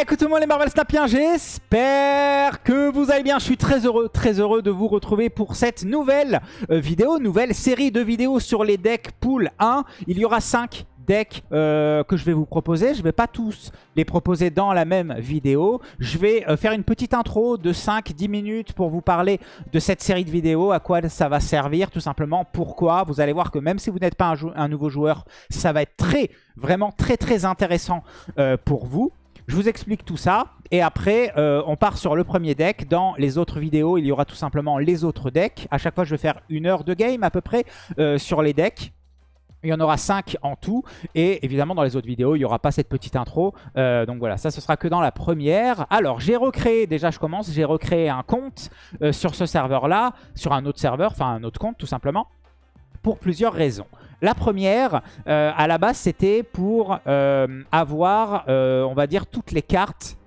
écoute tout le monde les Marvel Snapiens, j'espère que vous allez bien. Je suis très heureux, très heureux de vous retrouver pour cette nouvelle euh, vidéo, nouvelle série de vidéos sur les decks Pool 1. Il y aura 5 decks euh, que je vais vous proposer. Je ne vais pas tous les proposer dans la même vidéo. Je vais euh, faire une petite intro de 5-10 minutes pour vous parler de cette série de vidéos, à quoi ça va servir, tout simplement, pourquoi. Vous allez voir que même si vous n'êtes pas un, nouveau joueur, ça va être très, vraiment très très intéressant pour vous. Je vous explique tout ça et après euh, on part sur le premier deck. Dans les autres vidéos il y aura tout simplement les autres decks. À chaque fois je vais faire une heure de game à peu près euh, sur les decks. Il y en aura 5 en tout. Et évidemment, dans les autres vidéos, il n'y aura pas cette petite intro. Euh, donc voilà, ça, ce sera que dans la première. Alors, j'ai recréé, déjà je commence, j'ai recréé un compte sur ce serveur-là, sur un autre serveur, enfin un autre compte tout simplement, pour plusieurs raisons. La première, euh, à la base, c'était pour euh, avoir, euh, on va dire, toutes les cartes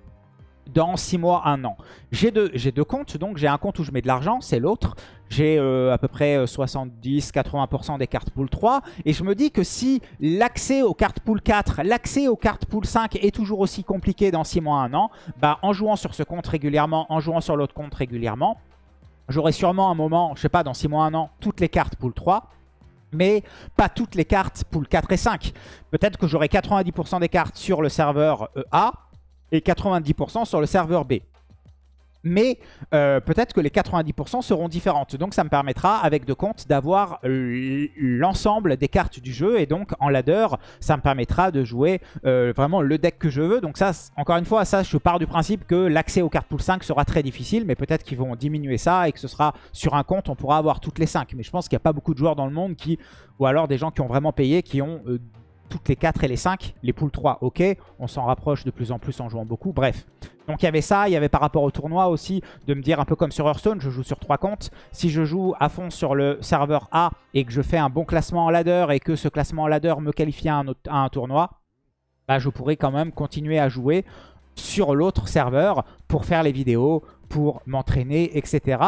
dans 6 mois, 1 an. J'ai deux, comptes, donc j'ai un compte où je mets de l'argent, c'est l'autre. J'ai à peu près 70-80% des cartes pool 3. Et je me dis que si l'accès aux cartes pool 4, l'accès aux cartes pool 5 est toujours aussi compliqué dans 6 mois, 1 an, bah, en jouant sur ce compte régulièrement, en jouant sur l'autre compte régulièrement, j'aurai sûrement un moment, je sais pas, dans 6 mois, 1 an, toutes les cartes pool 3 mais pas toutes les cartes pool 4 et 5. Peut-être que j'aurai 90% des cartes sur le serveur euh, A et 90% sur le serveur B mais euh, peut-être que les 90% seront différentes. Donc ça me permettra, avec deux comptes, d'avoir l'ensemble des cartes du jeu. Et donc en ladder, ça me permettra de jouer euh, vraiment le deck que je veux. Donc ça, encore une fois, ça, je pars du principe que l'accès aux cartes pool 5 sera très difficile. Mais peut-être qu'ils vont diminuer ça et que ce sera sur un compte, on pourra avoir toutes les 5. Mais je pense qu'il n'y a pas beaucoup de joueurs dans le monde qui, ou alors des gens qui ont vraiment payé, qui ont... Euh, toutes les 4 et les 5. Les poules 3, ok. On s'en rapproche de plus en plus en jouant beaucoup. Bref. Donc il y avait ça. Il y avait par rapport au tournoi aussi de me dire un peu comme sur Hearthstone, je joue sur 3 comptes. Si je joue à fond sur le serveur A et que je fais un bon classement en ladder et que ce classement en ladder me qualifie à un, tournoi, bah, je pourrais quand même continuer à jouer sur l'autre serveur pour faire les vidéos, pour m'entraîner, etc.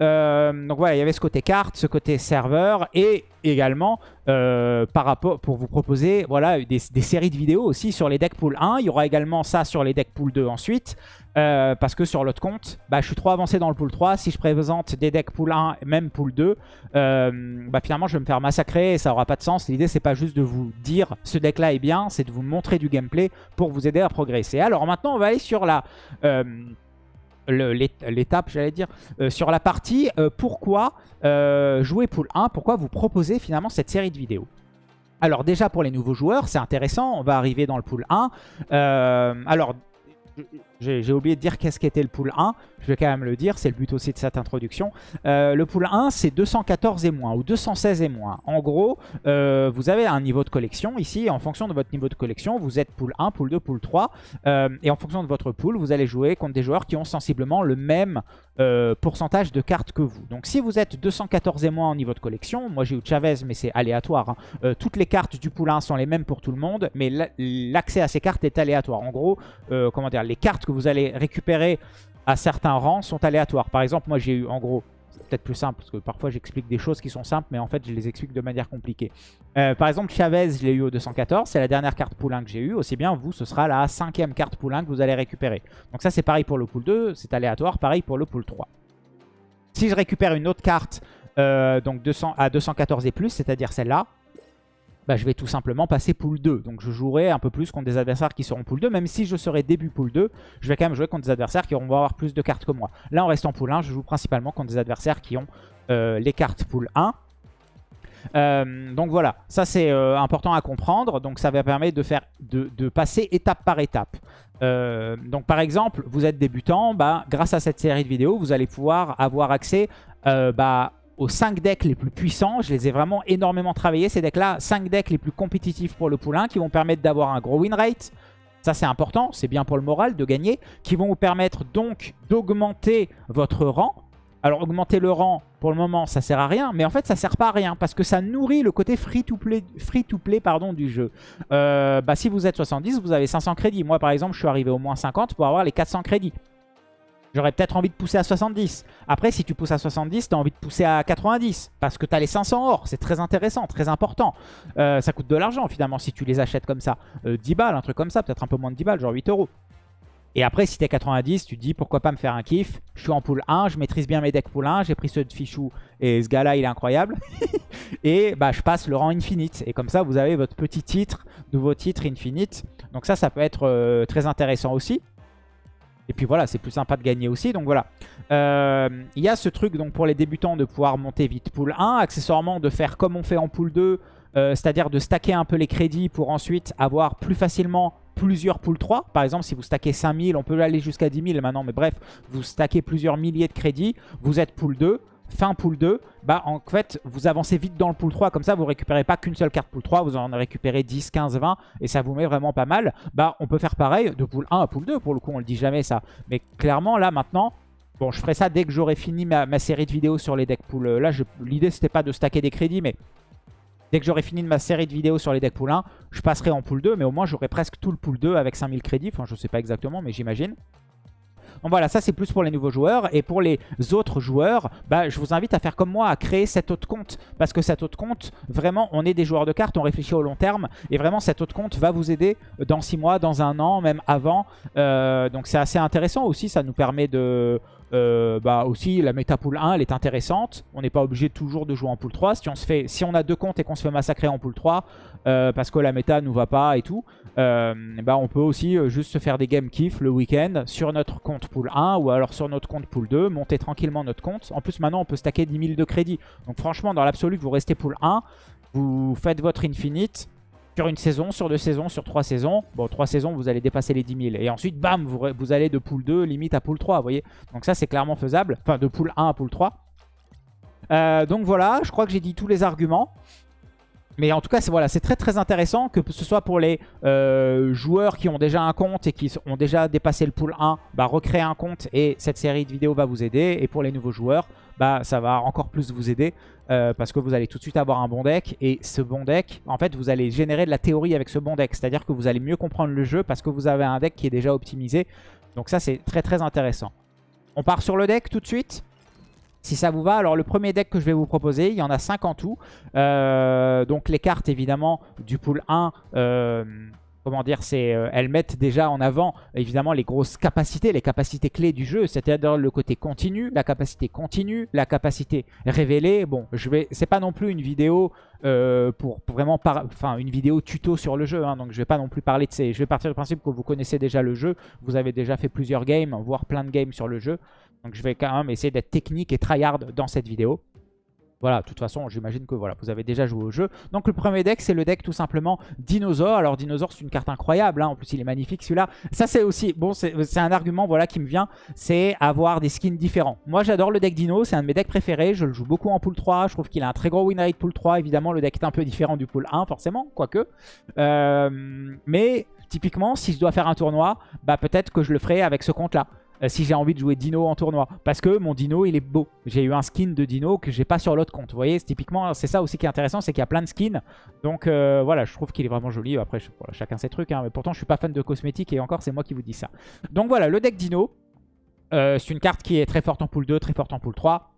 Euh, donc voilà, il y avait ce côté carte, ce côté serveur et également euh, par rapport pour vous proposer voilà des, séries de vidéos aussi sur les decks pool 1. Il y aura également ça sur les decks pool 2 ensuite. Euh, parce que sur l'autre compte, bah, je suis trop avancé dans le pool 3. Si je présente des decks pool 1, même pool 2, bah, finalement je vais me faire massacrer et ça aura pas de sens. L'idée c'est pas juste de vous dire ce deck là est bien, c'est de vous montrer du gameplay pour vous aider à progresser. Alors maintenant on va aller sur la l'étape, j'allais dire, euh, sur la partie euh, pourquoi euh, jouer pool 1, pourquoi vous proposez finalement cette série de vidéos. Alors déjà pour les nouveaux joueurs, c'est intéressant, on va arriver dans le pool 1. alors j'ai oublié de dire qu'est-ce qu'était le pool 1. Je vais quand même le dire, c'est le but aussi de cette introduction. Euh, le pool 1, c'est 214 et moins ou 216 et moins. En gros, euh, vous avez un niveau de collection ici. En fonction de votre niveau de collection, vous êtes pool 1, pool 2, pool 3. Euh, et en fonction de votre pool, vous allez jouer contre des joueurs qui ont sensiblement le même pourcentage de cartes que vous. Donc si vous êtes 214 et moins en niveau de collection, moi j'ai eu Chavez, mais c'est aléatoire. Hein. toutes les cartes du pool 1 sont les mêmes pour tout le monde, mais l'accès à ces cartes est aléatoire. En gros, comment dire, les cartes que vous allez récupérer à certains rangs sont aléatoires. Par exemple, moi j'ai eu en gros, c'est peut-être plus simple parce que parfois j'explique des choses qui sont simples mais en fait je les explique de manière compliquée. Euh, par exemple Chavez, je l'ai eu au 214, c'est la dernière carte pool 1 que j'ai eu. Aussi bien vous, ce sera la cinquième carte pool 1 que vous allez récupérer. Donc ça c'est pareil pour le pool 2, c'est aléatoire, pareil pour le pool 3. Si je récupère une autre carte euh, donc 200, à 214 et plus, c'est-à-dire celle-là, bah, je vais tout simplement passer pool 2. Donc je jouerai un peu plus contre des adversaires qui seront pool 2. Même si je serai début pool 2, je vais quand même jouer contre des adversaires qui vont avoir plus de cartes que moi. Là, en restant pool 1, je joue principalement contre des adversaires qui ont euh, les cartes pool 1. Euh, donc voilà, ça c'est euh, important à comprendre. Donc ça va permettre de, faire, de, passer étape par étape. donc par exemple, vous êtes débutant, bah, grâce à cette série de vidéos, vous allez pouvoir avoir accès bah, aux 5 decks les plus puissants. Je les ai vraiment énormément travaillés, ces decks-là. 5 decks les plus compétitifs pour le 1 qui vont permettre d'avoir un gros win rate. Ça, c'est important, c'est bien pour le moral de gagner. Qui vont vous permettre donc d'augmenter votre rang. Alors, augmenter le rang, pour le moment, ça sert à rien. Mais en fait, ça sert pas à rien parce que ça nourrit le côté free-to-play free to play, pardon, du jeu. Euh, bah, si vous êtes 70, vous avez 500 crédits. Moi, par exemple, je suis arrivé au moins 50 pour avoir les 400 crédits. J'aurais peut-être envie de pousser à 70. Après, si tu pousses à 70, tu as envie de pousser à 90. Parce que tu as les 500 or. C'est très intéressant, très important. Euh, ça coûte de l'argent, finalement, si tu les achètes comme ça. 10 euh, balles, un truc comme ça. Peut-être un peu moins de 10 balles, genre 8 euros. Et après, si t'es 90, tu te dis pourquoi pas me faire un kiff? Je suis en pool 1, je maîtrise bien mes decks pool 1, j'ai pris ceux de Fichou et ce gars-là, il est incroyable. et bah, je passe le rang Infinite. Et comme ça, vous avez votre petit titre, nouveau titre Infinite. Donc ça, ça peut être euh, très intéressant aussi. Et puis voilà, c'est plus sympa de gagner aussi. Donc voilà. Euh, il y a ce truc donc pour les débutants de pouvoir monter vite pool 1. Accessoirement, de faire comme on fait en pool 2. Euh, c'est-à-dire de stacker un peu les crédits pour ensuite avoir plus facilement plusieurs pool 3. Par exemple, si vous stackez 5000, on peut aller jusqu'à 10 000 maintenant, mais bref, vous stackez plusieurs milliers de crédits, vous êtes pool 2, fin pool 2, bah en fait, vous avancez vite dans le pool 3, comme ça, vous récupérez pas qu'une seule carte pool 3, vous en récupérez 10, 15, 20, et ça vous met vraiment pas mal. Bah, on peut faire pareil de pool 1 à pool 2, pour le coup, on le dit jamais ça. Mais clairement, là, maintenant, Bon, je ferai ça dès que j'aurai fini ma, ma, série de vidéos sur les decks pool. Là, l'idée, c'était pas de stacker des crédits, mais Dès que j'aurai fini ma série de vidéos sur les decks pool 1, je passerai en pool 2. Mais au moins, j'aurai presque tout le pool 2 avec 5000 crédits. Enfin, je sais pas exactement, mais j'imagine. Donc voilà, ça c'est plus pour les nouveaux joueurs. Et pour les autres joueurs, bah, je vous invite à faire comme moi, à créer cet autre compte. Parce que cet autre compte, vraiment, on est des joueurs de cartes, on réfléchit au long terme. Et vraiment, cet autre compte va vous aider dans 6 mois, dans un an, même avant. Euh, donc c'est assez intéressant aussi, ça nous permet de... Euh, bah aussi la méta pool 1 elle est intéressante. On n'est pas obligé toujours de jouer en pool 3 si on, se fait, si on a deux comptes et qu'on se fait massacrer en pool 3 euh, parce que la méta nous va pas et tout bah on peut aussi juste se faire des game kiff le week-end sur notre compte pool 1 ou alors sur notre compte pool 2 monter tranquillement notre compte. En plus maintenant on peut stacker 10 000 de crédit donc franchement dans l'absolu vous restez pool 1 vous faites votre infinite sur une saison, sur deux saisons, sur trois saisons. Bon, trois saisons, vous allez dépasser les 10 000. Et ensuite, bam, vous, vous allez de pool 2 limite à pool 3, vous voyez. Donc ça, c'est clairement faisable. Enfin, de pool 1 à pool 3. Euh, donc voilà, je crois que j'ai dit tous les arguments. Mais en tout cas, c'est voilà, très très intéressant que ce soit pour les euh, joueurs qui ont déjà un compte et qui ont déjà dépassé le pool 1, bah, recréer un compte et cette série de vidéos va vous aider. Et pour les nouveaux joueurs, bah, ça va encore plus vous aider euh, parce que vous allez tout de suite avoir un bon deck. Et ce bon deck, en fait, vous allez générer de la théorie avec ce bon deck. C'est-à-dire que vous allez mieux comprendre le jeu parce que vous avez un deck qui est déjà optimisé. Donc ça, c'est très très intéressant. On part sur le deck tout de suite si ça vous va, alors le premier deck que je vais vous proposer, il y en a 5 en tout. Euh, donc les cartes évidemment du pool 1, euh, comment dire, c'est euh, elles mettent déjà en avant évidemment les grosses capacités, les capacités clés du jeu, c'est-à-dire le côté continu, la capacité continue, la capacité révélée. Bon, je vais, c'est pas non plus une vidéo pour, vraiment, enfin une vidéo tuto sur le jeu, hein, donc je vais pas non plus parler de ces. Je vais partir du principe que vous connaissez déjà le jeu, vous avez déjà fait plusieurs games, voire plein de games sur le jeu. Donc je vais quand même essayer d'être technique et tryhard dans cette vidéo. Voilà, de toute façon, j'imagine que voilà, vous avez déjà joué au jeu. Donc le premier deck, c'est le deck tout simplement Dinosaure. Alors Dinosaure, c'est une carte incroyable. Hein. En plus, il est magnifique celui-là. Ça, c'est aussi, bon, c'est un argument voilà, qui me vient. C'est avoir des skins différents. Moi, j'adore le deck Dino. C'est un de mes decks préférés. Je le joue beaucoup en pool 3. Je trouve qu'il a un très gros win rate pool 3. Évidemment, le deck est un peu différent du pool 1, forcément, quoique. Euh, mais typiquement, si je dois faire un tournoi, bah peut-être que je le ferai avec ce compte-là. Euh, si j'ai envie de jouer Dino en tournoi. Parce que mon Dino, il est beau. J'ai eu un skin de Dino que j'ai pas sur l'autre compte. Vous voyez, typiquement, c'est ça aussi qui est intéressant, c'est qu'il y a plein de skins. Donc euh, voilà, je trouve qu'il est vraiment joli. Après, chacun ses trucs. Hein, mais pourtant, je suis pas fan de cosmétiques et encore, c'est moi qui vous dis ça. Donc voilà, le deck Dino. Euh, c'est une carte qui est très forte en pool 2, très forte en pool 3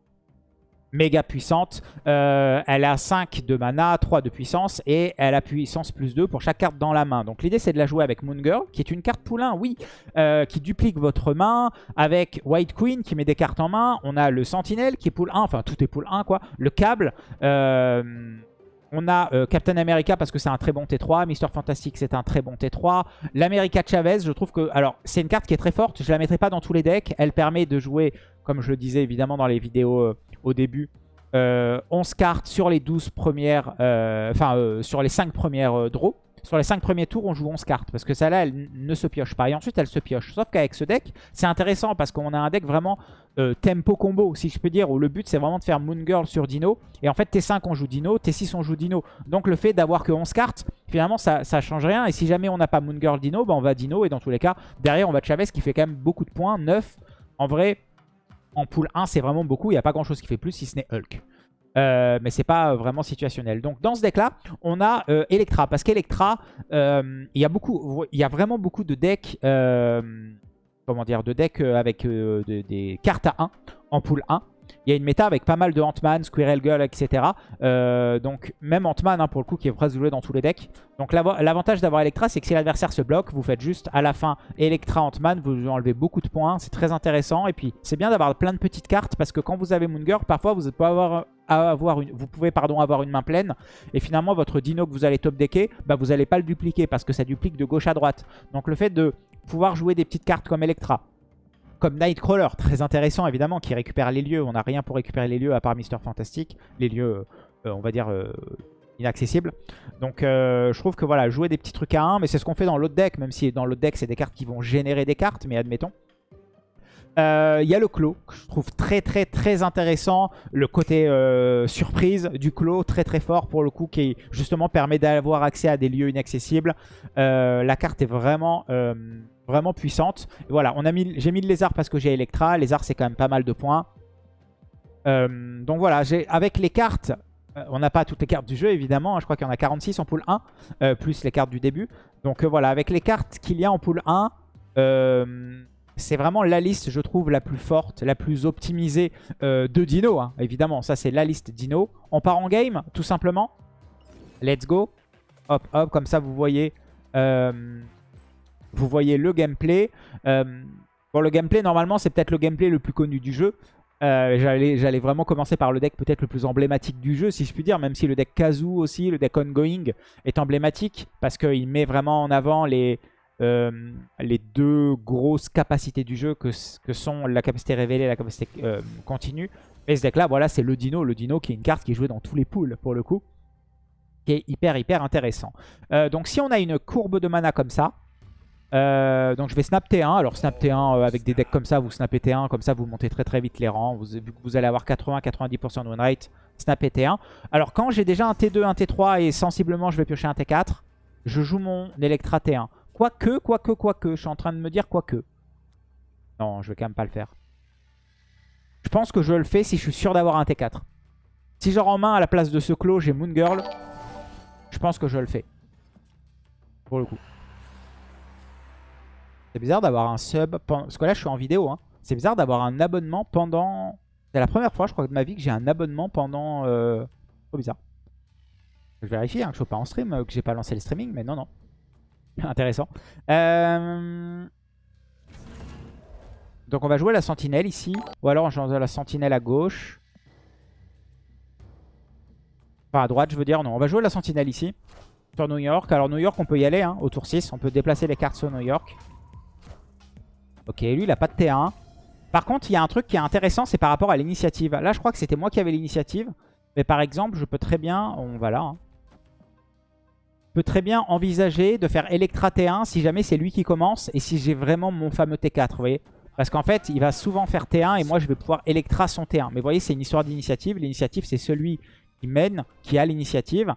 méga puissante. Euh, elle a 5 de mana, 3 de puissance et elle a puissance plus 2 pour chaque carte dans la main. Donc l'idée c'est de la jouer avec Moon Girl qui est une carte poulain, oui, euh, qui duplique votre main. Avec White Queen qui met des cartes en main. On a le Sentinelle qui est pool 1, enfin tout est pool 1 quoi. Le câble. Euh, on a Captain America parce que c'est un très bon T3. Mister Fantastic, c'est un très bon T3. L'America Chavez, je trouve que... Alors, c'est une carte qui est très forte. Je la mettrai pas dans tous les decks. Elle permet de jouer, comme je le disais évidemment dans les vidéos au début. 11 euh, cartes sur les 12 premières, euh, enfin euh, sur les 5 premières draws. Sur les 5 premiers tours, on joue 11 cartes. Parce que celle-là, elle ne se pioche pas. Et ensuite, elle se pioche. Sauf qu'avec ce deck, c'est intéressant parce qu'on a un deck vraiment tempo combo, si je peux dire. Où le but, c'est vraiment de faire Moon Girl sur Dino. Et en fait, T5, on joue Dino. T6, on joue Dino. Donc le fait d'avoir que 11 cartes, finalement, ça, ça change rien. Et si jamais on n'a pas Moon Girl Dino, bah, on va Dino. Et dans tous les cas, derrière, on va Chavez qui fait quand même beaucoup de points. 9. En vrai, en pool 1, c'est vraiment beaucoup. Il n'y a pas grand-chose qui fait plus si ce n'est Hulk. Euh, mais c'est pas vraiment situationnel. Donc dans ce deck là, on a euh, Electra. Parce qu'Electra, euh, il y a vraiment beaucoup de decks, comment dire, de decks avec des cartes à 1 en pool 1. Il y a une méta avec pas mal de Ant-Man, Squirrel Girl, etc. Euh, donc même Ant-Man, hein, pour le coup, qui est presque joué dans tous les decks. Donc l'avantage d'avoir Electra, c'est que si l'adversaire se bloque, vous faites juste à la fin Electra Ant-Man, vous enlevez beaucoup de points, c'est très intéressant. Et puis c'est bien d'avoir plein de petites cartes, parce que quand vous avez Moon Girl, parfois vous pouvez avoir, une, vous pouvez pardon, avoir une main pleine. Et finalement, votre dino que vous allez top decker, bah, vous n'allez pas le dupliquer, parce que ça duplique de gauche à droite. Donc le fait de pouvoir jouer des petites cartes comme Electra, comme Nightcrawler, très intéressant évidemment, qui récupère les lieux. On n'a rien pour récupérer les lieux à part Mister Fantastic. Les lieux, euh, on va dire, euh, inaccessibles. Donc euh, je trouve que voilà, jouer des petits trucs à 1, mais c'est ce qu'on fait dans l'autre deck, même si dans l'autre deck c'est des cartes qui vont générer des cartes, mais admettons. Il y a le clos, que je trouve très très très intéressant. Le côté surprise du clos, très très fort pour le coup, qui justement permet d'avoir accès à des lieux inaccessibles. la carte est vraiment Vraiment puissante. voilà, mis, j'ai mis le lézard parce que j'ai Electra. Lézard, c'est quand même pas mal de points. Euh, donc voilà, avec les cartes, euh, on n'a pas toutes les cartes du jeu évidemment. Hein. je crois qu'il y en a 46 en pool 1, euh, plus les cartes du début. Donc voilà, avec les cartes qu'il y a en pool 1, c'est vraiment la liste, je trouve, la plus forte, la plus optimisée de Dino. Hein. évidemment, ça c'est la liste Dino. On part en game, tout simplement. Let's go. Hop, hop, comme ça vous voyez vous voyez le gameplay. Euh, bon, le gameplay, normalement, c'est peut-être le gameplay le plus connu du jeu. Euh, J'allais vraiment commencer par le deck peut-être le plus emblématique du jeu, si je puis dire, même si le deck Kazoo aussi, le deck Ongoing, est emblématique, parce qu'il met vraiment en avant les, euh, les deux grosses capacités du jeu, que, que sont la capacité révélée et la capacité continue. Et ce deck-là, voilà, c'est le Dino. Le Dino qui est une carte qui est jouée dans tous les pools, pour le coup, qui est hyper, hyper intéressant. donc si on a une courbe de mana comme ça, euh, donc je vais snap T1. Alors snap T1 euh, avec des decks comme ça, vous snappez T1, comme ça vous montez très très vite les rangs. Vous, vous allez avoir 80-90% de win rate, snappez T1. Alors quand j'ai déjà un T2, un T3 et sensiblement je vais piocher un T4, je joue mon Electra T1. Quoique, quoique, quoique, je suis en train de me dire quoique. Non, je vais quand même pas le faire. Je pense que je le fais si je suis sûr d'avoir un T4. Si genre en main à la place de ce clos j'ai Moon Girl, je pense que je le fais. Pour le coup. C'est bizarre d'avoir un sub, parce que là je suis en vidéo, hein. c'est bizarre d'avoir un abonnement pendant... C'est la première fois je crois de ma vie que j'ai un abonnement pendant... Euh... Trop bizarre. Je vérifie hein, que je suis pas en stream, que j'ai pas lancé le streaming, mais non, non. Intéressant. Euh, donc on va jouer la sentinelle ici. Ou alors on joue la sentinelle à gauche. Enfin à droite je veux dire, non. On va jouer la sentinelle ici. Sur New York. Alors New York on peut y aller, hein, au tour 6. On peut déplacer les cartes sur New York. Ok, lui, il a pas de T1. Par contre, il y a un truc qui est intéressant, c'est par rapport à l'initiative. Là, je crois que c'était moi qui avais l'initiative. Mais par exemple, je peux très bien... On va là. Hein. Je peux très bien envisager de faire Electra T1 si jamais c'est lui qui commence et si j'ai vraiment mon fameux T4, vous voyez Parce qu'en fait, il va souvent faire T1 et moi, je vais pouvoir Electra son T1. Mais vous voyez, c'est une histoire d'initiative. L'initiative, c'est celui qui mène, qui a l'initiative.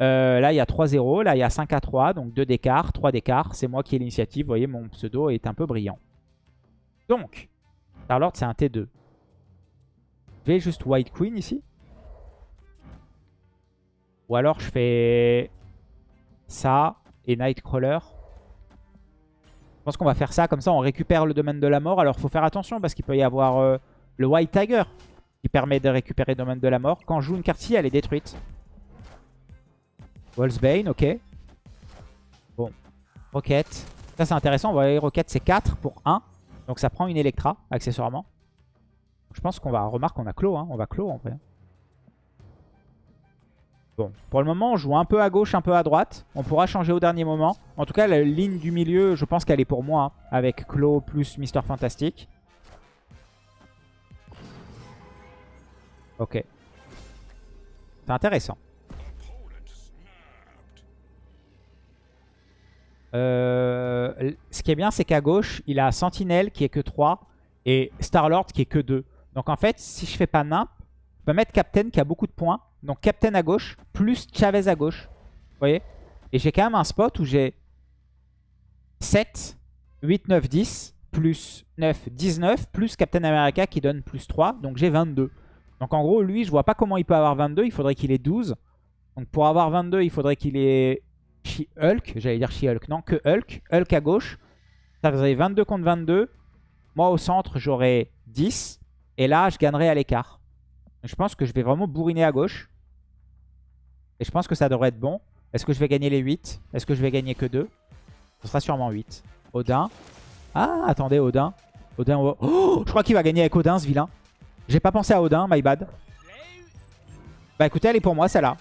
Euh, là, il y a 3-0. Là, il y a 5 à 3. Donc 2 d'écart, 3 d'écart. C'est moi qui ai l'initiative. Vous voyez, mon pseudo est un peu brillant. Donc, Starlord, c'est un T2. Je vais juste White Queen ici. Ou alors je fais ça et Nightcrawler. Je pense qu'on va faire ça, comme ça on récupère le domaine de la mort. Alors faut faire attention parce qu'il peut y avoir euh, le White Tiger qui permet de récupérer le domaine de la mort. Quand je joue une carte ci, elle est détruite. Bane, ok. Bon, Rocket. Ça c'est intéressant, vous voyez Rocket c'est 4 pour 1. Donc ça prend une Electra, accessoirement. Je pense qu'on va... Remarque, on a clos, hein. on va clos en vrai. Bon, pour le moment, on joue un peu à gauche, un peu à droite. On pourra changer au dernier moment. En tout cas, la ligne du milieu, je pense qu'elle est pour moi, hein, avec Clos plus Mister Fantastic. Ok. C'est intéressant. Euh, ce qui est bien, c'est qu'à gauche, il a Sentinelle qui est que 3 et Starlord qui est que 2. Donc en fait, si je fais pas nimp, je peux mettre Captain qui a beaucoup de points. Donc Captain à gauche, plus Chavez à gauche. Vous voyez? Et j'ai quand même un spot où j'ai 7, 8, 9, 10, plus 9, 19, plus Captain America qui donne plus 3. Donc j'ai 22. Donc en gros, lui, je vois pas comment il peut avoir 22. Il faudrait qu'il ait 12. Donc pour avoir 22, il faudrait qu'il ait She-Hulk, j'allais dire She-Hulk, non, que Hulk, Hulk à gauche. Ça faisait 22 contre 22. Moi au centre, j'aurais 10. Et là, je gagnerai à l'écart. Je pense que je vais vraiment bourriner à gauche. Et je pense que ça devrait être bon. Est-ce que je vais gagner les 8 Est-ce que je vais gagner que 2 Ce sera sûrement 8. Odin. Ah, attendez, Odin. Odin, oh, je crois qu'il va gagner avec Odin, ce vilain. J'ai pas pensé à Odin, my bad. Bah écoutez, elle est pour moi, celle-là.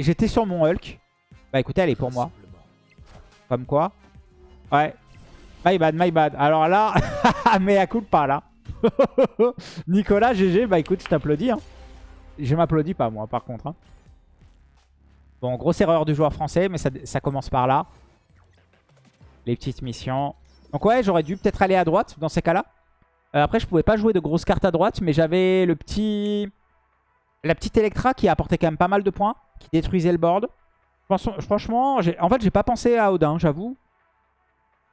J'étais sur mon Hulk. Bah écoutez, elle est pour moi. Comme quoi. Ouais. My bad, my bad. Alors là, mais à coup pas là. Nicolas, GG, bah écoute, je t'applaudis. Hein. Je m'applaudis pas moi par contre. Hein. Bon, grosse erreur du joueur français, mais ça, commence par là. Les petites missions. Donc ouais, j'aurais dû peut-être aller à droite dans ces cas-là. Euh, après, je pouvais pas jouer de grosses cartes à droite, mais j'avais le petit... La petite Electra qui apportait quand même pas mal de points, qui détruisait le board. Franchement, en fait, j'ai pas pensé à Odin, j'avoue.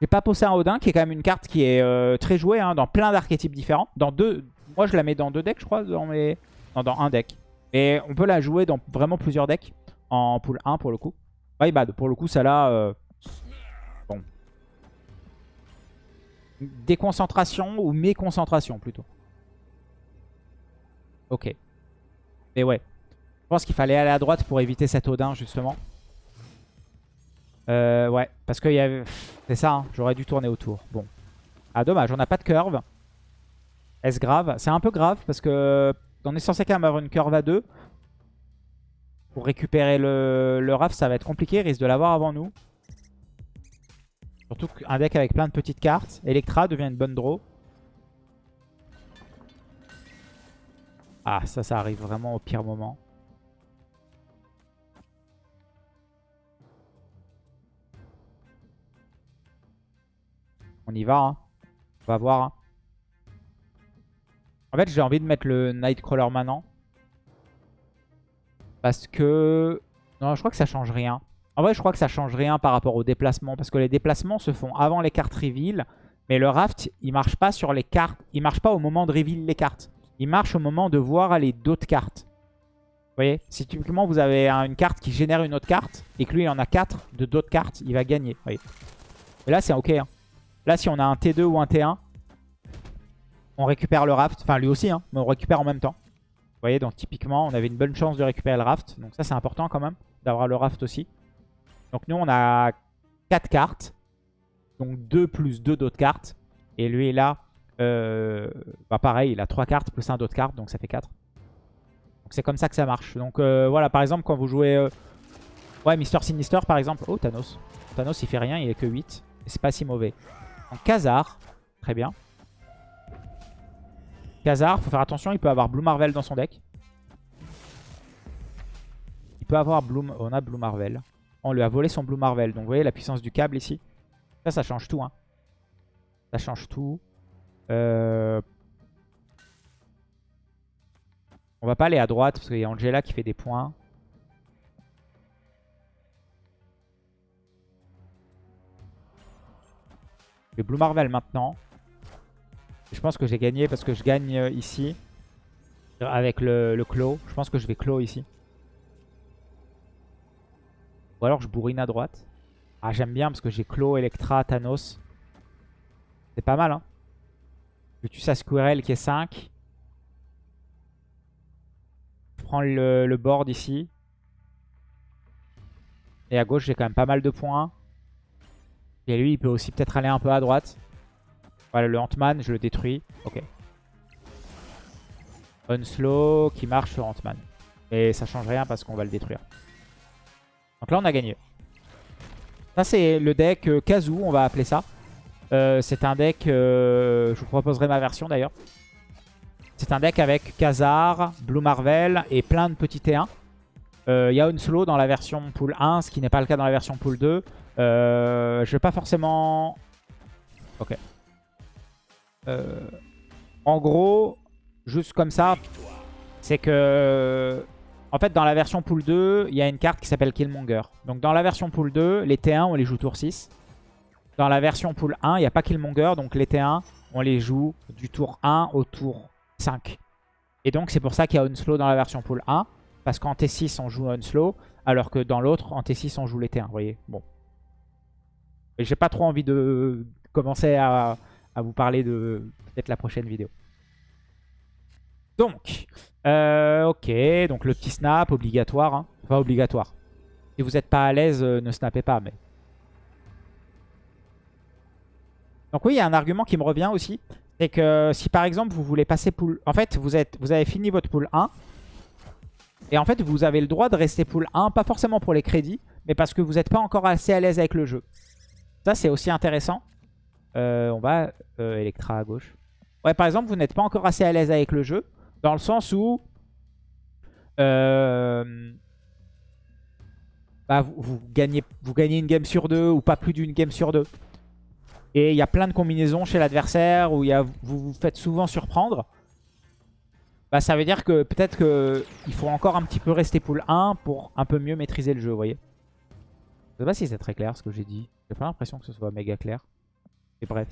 J'ai pas pensé à Odin, qui est quand même une carte qui est euh, très jouée hein, dans plein d'archétypes différents. Deux, moi, je la mets dans deux decks, je crois, dans, mes... dans un deck. Et on peut la jouer dans vraiment plusieurs decks, en pool 1 pour le coup. My bad, pour le coup, ça là... Euh, bon. Déconcentration ou méconcentration, plutôt. Ok. Mais ouais. Je pense qu'il fallait aller à droite pour éviter cet Odin, justement. Euh, ouais, parce que y c'est ça, hein, j'aurais dû tourner autour. Bon. Ah, dommage, on n'a pas de curve. Est-ce grave? C'est un peu grave parce que on est censé quand même avoir une curve à 2. Pour récupérer le, le RAF, ça va être compliqué. Il risque de l'avoir avant nous. Surtout qu'un deck avec plein de petites cartes. Electra devient une bonne draw. Ah, ça, ça arrive vraiment au pire moment. On y va. Hein. On va voir. Hein. En fait, j'ai envie de mettre le Nightcrawler maintenant. Parce que... Non, je crois que ça change rien. En vrai, je crois que ça change rien par rapport aux déplacements. Parce que les déplacements se font avant les cartes reveal. Mais le raft, il marche pas sur les cartes. Il marche pas au moment de reveal les cartes. Il marche au moment de voir aller d'autres cartes. Vous voyez Si typiquement vous avez une carte qui génère une autre carte. Et que lui, il en a 4 de d'autres cartes. Il va gagner. Vous voyez Et là, c'est ok. Hein. Là, si on a un T2 ou un T1, on récupère le raft. Enfin, lui aussi, hein, mais on récupère en même temps. Vous voyez, donc typiquement, on avait une bonne chance de récupérer le raft. Donc ça, c'est important quand même, d'avoir le raft aussi. Donc nous, on a 4 cartes. Donc 2 plus 2 d'autres cartes. Et lui, là, euh, bah pareil, il a 3 cartes plus 1 d'autres cartes, donc ça fait 4. Donc c'est comme ça que ça marche. Donc euh, voilà, par exemple, quand vous jouez... Euh, ouais, Mister Sinister, par exemple. Oh, Thanos. Thanos, il fait rien, il est que 8. C'est pas si mauvais. En Khazar. Très bien. Khazar, faut faire attention, il peut avoir Blue Marvel dans son deck. Il peut avoir Blue... On a Blue Marvel. On lui a volé son Blue Marvel. Donc vous voyez la puissance du câble ici. Ça, ça change tout. Hein. Ça change tout. Euh... On va pas aller à droite parce qu'il y a Angela qui fait des points. Blue Marvel maintenant. Je pense que j'ai gagné parce que je gagne euh, ici. Avec le, le. Je pense que je vais clos ici. Ou alors je bourrine à droite. Ah j'aime bien parce que j'ai clos, Electra, Thanos. C'est pas mal hein. Je tue sa Squirrel qui est 5. Je prends le, le board ici. Et à gauche j'ai quand même pas mal de points. Et lui, il peut aussi peut-être aller un peu à droite. Voilà, le Ant-Man, je le détruis. Ok. Unslow qui marche sur Ant-Man. Et ça change rien parce qu'on va le détruire. Donc là, on a gagné. Ça, c'est le deck euh, Kazoo, on va appeler ça. Euh, c'est un deck... Euh, je vous proposerai ma version d'ailleurs. C'est un deck avec Khazar, Blue Marvel et plein de petits T1. Il y a Unslow dans la version pool 1, ce qui n'est pas le cas dans la version pool 2. Euh, je vais pas forcément... Ok. Euh, en gros, juste comme ça, c'est que... En fait, dans la version pool 2, il y a une carte qui s'appelle Killmonger. Donc dans la version pool 2, les T1, on les joue tour 6. Dans la version pool 1, il n'y a pas Killmonger. Donc les T1, on les joue du tour 1 au tour 5. Et donc c'est pour ça qu'il y a Unslow dans la version pool 1. Parce qu'en T6, on joue Unslow. Alors que dans l'autre, en T6, on joue les T1. Vous voyez Bon. J'ai pas trop envie de commencer à, vous parler de peut-être la prochaine vidéo. Donc, euh, ok, donc le petit snap, obligatoire. Hein. Pas obligatoire. Si vous n'êtes pas à l'aise, euh, ne snappez pas. mais Donc oui, il y a un argument qui me revient aussi. C'est que si par exemple vous voulez passer pool... En fait, vous, êtes, vous avez fini votre pool 1. Et en fait, vous avez le droit de rester pool 1. Pas forcément pour les crédits, mais parce que vous n'êtes pas encore assez à l'aise avec le jeu. Ça, c'est aussi intéressant. Euh, on va... Euh, Electra à gauche. Ouais, par exemple, vous n'êtes pas encore assez à l'aise avec le jeu. Dans le sens où... Euh, bah, vous, gagnez, vous gagnez une game sur deux ou pas plus d'une game sur deux. Et il y a plein de combinaisons chez l'adversaire où y a, vous vous faites souvent surprendre. Bah, ça veut dire que peut-être qu'il faut encore un petit peu rester pool 1 pour un peu mieux maîtriser le jeu, vous voyez. Je sais pas si c'est très clair ce que j'ai dit. J'ai pas l'impression que ce soit méga clair. Et bref.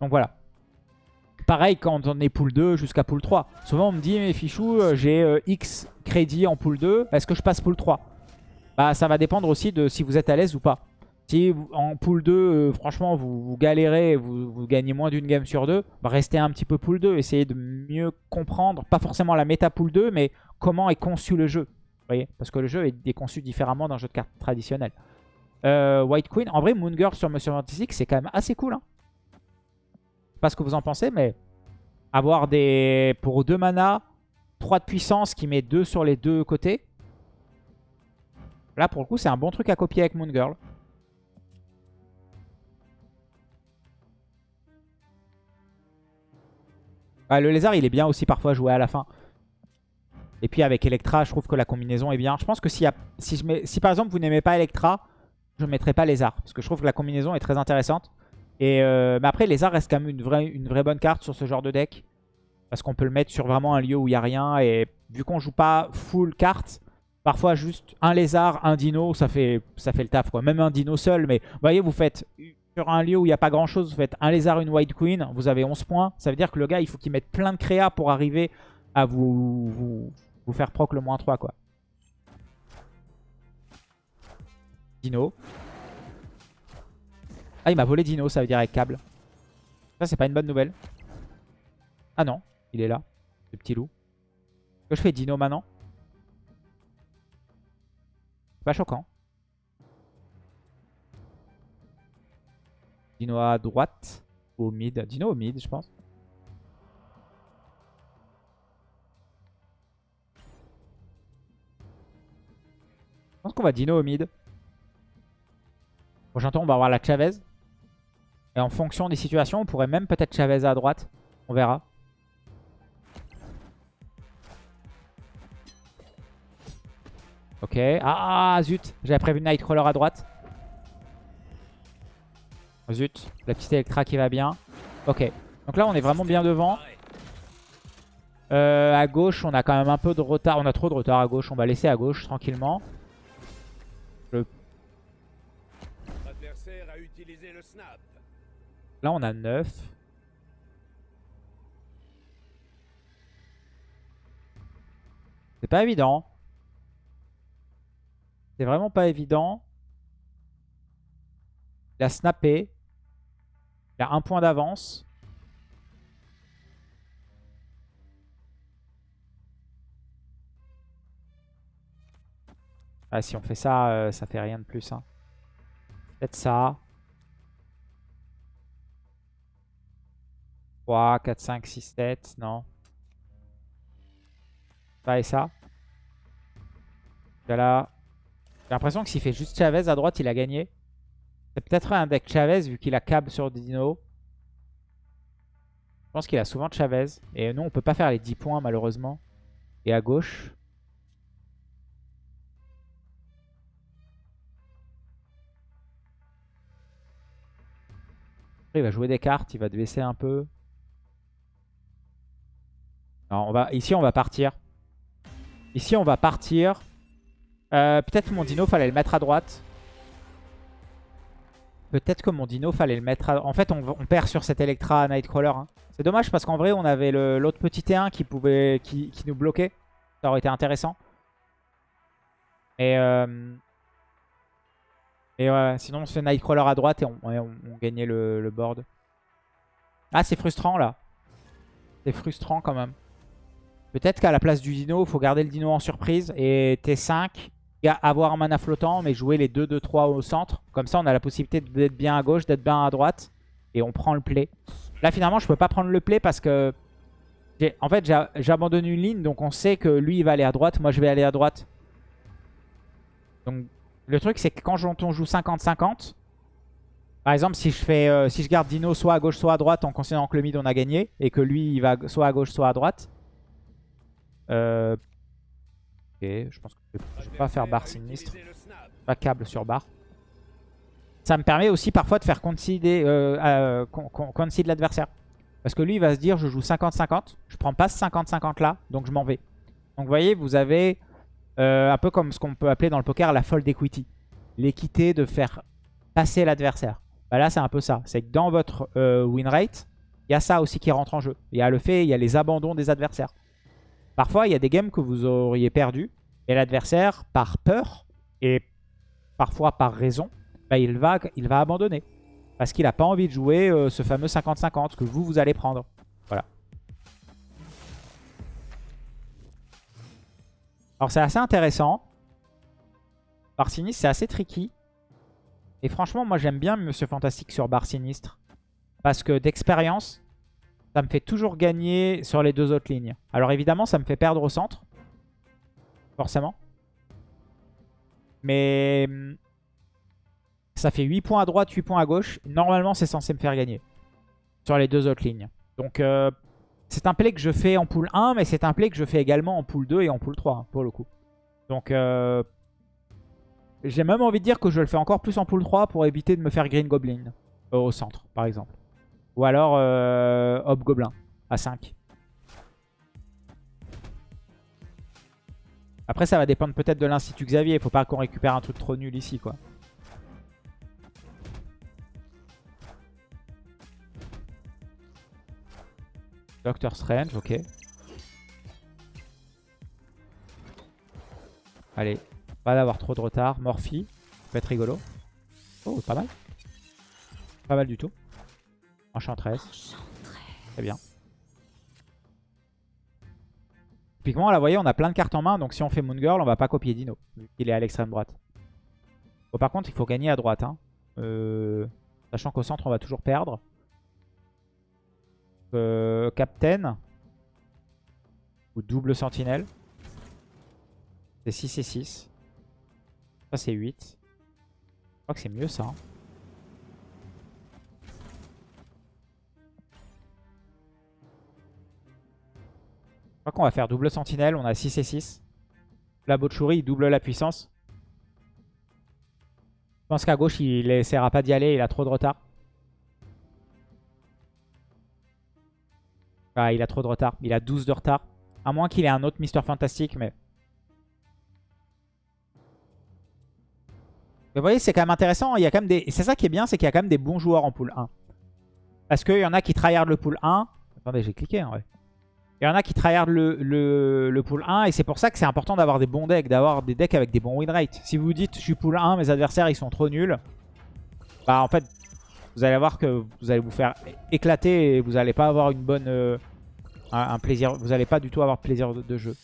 Donc voilà. Pareil quand on est pool 2 jusqu'à pool 3. Souvent on me dit, mais fichou, euh, j'ai euh, X crédits en pool 2, est-ce que je passe pool 3 Bah ça va dépendre aussi de si vous êtes à l'aise ou pas. Si en pool 2, euh, franchement, vous, galérez, vous, vous, gagnez moins d'une game sur deux, restez un petit peu pool 2. Essayez de mieux comprendre, pas forcément la méta pool 2, mais comment est conçu le jeu. Voyez Parce que le jeu est conçu différemment d'un jeu de cartes traditionnel. Euh, White Queen, en vrai, Moon Girl sur Monsieur Fantastic, c'est quand même assez cool. Hein. pas ce que vous en pensez, mais avoir des pour 2 mana, 3 de puissance qui met 2 sur les deux côtés. Là, pour le coup, c'est un bon truc à copier avec Moon Girl. Le lézard, il est bien aussi parfois joué à la fin. Et puis avec Electra, je trouve que la combinaison est bien. Je pense que si, je mets, si par exemple vous n'aimez pas Electra, je ne mettrai pas lézard. Parce que je trouve que la combinaison est très intéressante. Et euh, mais après, lézard reste quand même une vraie, une vraie bonne carte sur ce genre de deck. Parce qu'on peut le mettre sur vraiment un lieu où il n'y a rien. Et vu qu'on joue pas full carte, parfois juste un lézard, un dino, ça fait, ça fait le taf. Quoi. Même un dino seul. Mais vous voyez, vous faites sur un lieu où il n'y a pas grand chose, vous faites un lézard, une white queen, vous avez 11 points. Ça veut dire que le gars, il faut qu'il mette plein de créa pour arriver à vous, vous, faire proc le moins 3 quoi. Dino. Ah, il m'a volé Dino, ça veut dire avec câble. Ça, c'est pas une bonne nouvelle. Ah non, il est là, le petit loup. Que je fais Dino maintenant? Pas choquant. Dino à droite. Au mid. Dino au mid, je pense. Je pense qu'on va Dino au mid. Prochain tour, on va avoir la Chavez. Et en fonction des situations, on pourrait même peut-être Chavez à droite. On verra. Ok. Ah zut. J'avais prévu Nightcrawler à droite. Zut, la petite Electra qui va bien. Ok, donc là on est vraiment bien devant. Euh, à gauche, on a quand même un peu de retard. On a trop de retard à gauche. On va laisser à gauche tranquillement. Là, on a 9. C'est pas évident. C'est vraiment pas évident. Il a snappé. Il a un point d'avance. Ah, si on fait ça, euh, ça fait rien de plus. Hein. Peut-être ça. 3, 4, 5, 6, 7. Non. Ça et ça. Là. J'ai l'impression que s'il fait juste Chavez à droite, il a gagné. C'est peut-être un deck Chavez vu qu'il a câble sur Dino. Je pense qu'il a souvent Chavez. Et nous, on peut pas faire les 10 points malheureusement. Et à gauche. il va jouer des cartes, il va baisser un peu. on va, ici, on va partir. Ici, on va partir. Euh, peut-être mon dino, fallait le mettre à droite. Peut-être que mon dino, fallait le mettre à... En fait, on, perd sur cet Electra Nightcrawler. Hein. C'est dommage parce qu'en vrai, on avait l'autre petit T1 qui, pouvait, qui, nous bloquait. Ça aurait été intéressant. Et, euh... et ouais, sinon on se fait Nightcrawler à droite et on, gagnait le, board. Ah, c'est frustrant là. C'est frustrant quand même. Peut-être qu'à la place du dino, il faut garder le dino en surprise et T5, avoir un mana flottant, mais jouer les 2-2-3 au centre. Comme ça, on a la possibilité d'être bien à gauche, d'être bien à droite. Et on prend le play. Là, finalement, je peux pas prendre le play parce que... En fait, j'abandonne une ligne, donc on sait que lui, il va aller à droite. Moi, je vais aller à droite. Donc, le truc, c'est que quand on joue 50-50, par exemple, si je fais, euh, si je garde Dino soit à gauche, soit à droite, en considérant que le mid, on a gagné, et que lui, il va soit à gauche, soit à droite. Euh... Ok, je pense que je vais pas faire barre sinistre. Pas câble sur barre. Ça me permet aussi parfois de faire concede euh, euh l'adversaire. Parce que lui, il va se dire, je joue 50-50. Je prends pas ce 50-50 là, donc je m'en vais. Donc vous voyez, vous avez euh, un peu comme ce qu'on peut appeler dans le poker la fold equity. L'équité de faire passer l'adversaire. Bah là, c'est un peu ça. C'est que dans votre euh, win rate, il y a ça aussi qui rentre en jeu. Il y a le fait, il y a les abandons des adversaires. Parfois, il y a des games que vous auriez perdu et l'adversaire, par peur et parfois par raison, bah, il, va, il va abandonner. Parce qu'il n'a pas envie de jouer euh, ce fameux 50-50 que vous, vous allez prendre. Voilà. Alors c'est assez intéressant. Bar sinistre, c'est assez tricky. Et franchement, moi j'aime bien Monsieur Fantastique sur bar sinistre. Parce que d'expérience, ça me fait toujours gagner sur les deux autres lignes. Alors évidemment, ça me fait perdre au centre. Forcément. Mais ça fait 8 points à droite, 8 points à gauche. Normalement, c'est censé me faire gagner sur les deux autres lignes. Donc euh, c'est un play que je fais en pool 1, mais c'est un play que je fais également en pool 2 et en pool 3, hein, pour le coup. Donc, euh, j'ai même envie de dire que je le fais encore plus en pool 3 pour éviter de me faire Green Goblin euh, au centre, par exemple. Ou alors Hop Goblin à 5. Après, ça va dépendre peut-être de l'Institut Xavier. Il faut pas qu'on récupère un truc trop nul ici, quoi. Doctor Strange, ok. Allez, pas d'avoir trop de retard. Morphy, peut être rigolo. Oh, pas mal. Pas mal du tout. Enchantress. Très bien. Typiquement, là, vous voyez, on a plein de cartes en main. Donc, si on fait Moon Girl, on va pas copier Dino. Vu qu'il est à l'extrême droite. Bon, par contre, il faut gagner à droite. Hein. Euh, sachant qu'au centre, on va toujours perdre. Euh, Captain. Ou double sentinelle. C'est 6 et 6. Ça c'est 8. Je crois que c'est mieux ça. Hein. Qu'on va faire double sentinelle. On a 6 et 6. La Botchouri, il double la puissance. Je pense qu'à gauche, il essaiera pas d'y aller. Il a trop de retard. Ah, il a trop de retard. Il a 12 de retard. À moins qu'il ait un autre Mister Fantastique, mais... vous voyez, c'est quand même intéressant. Il y a quand même des... C'est ça qui est bien, c'est qu'il y a quand même des bons joueurs en pool 1. Parce qu'il y en a qui tryhard le pool 1. Attendez, j'ai cliqué en vrai. Il y en a qui tryhard le, le, le pool 1 et c'est pour ça que c'est important d'avoir des bons decks, d'avoir des decks avec des bons win rates. Si vous dites je suis pool 1, mes adversaires ils sont trop nuls, bah en fait vous allez voir que vous allez vous faire éclater et vous n'allez pas avoir une bonne, euh, un, plaisir. Vous n'allez pas du tout avoir plaisir de, jeu.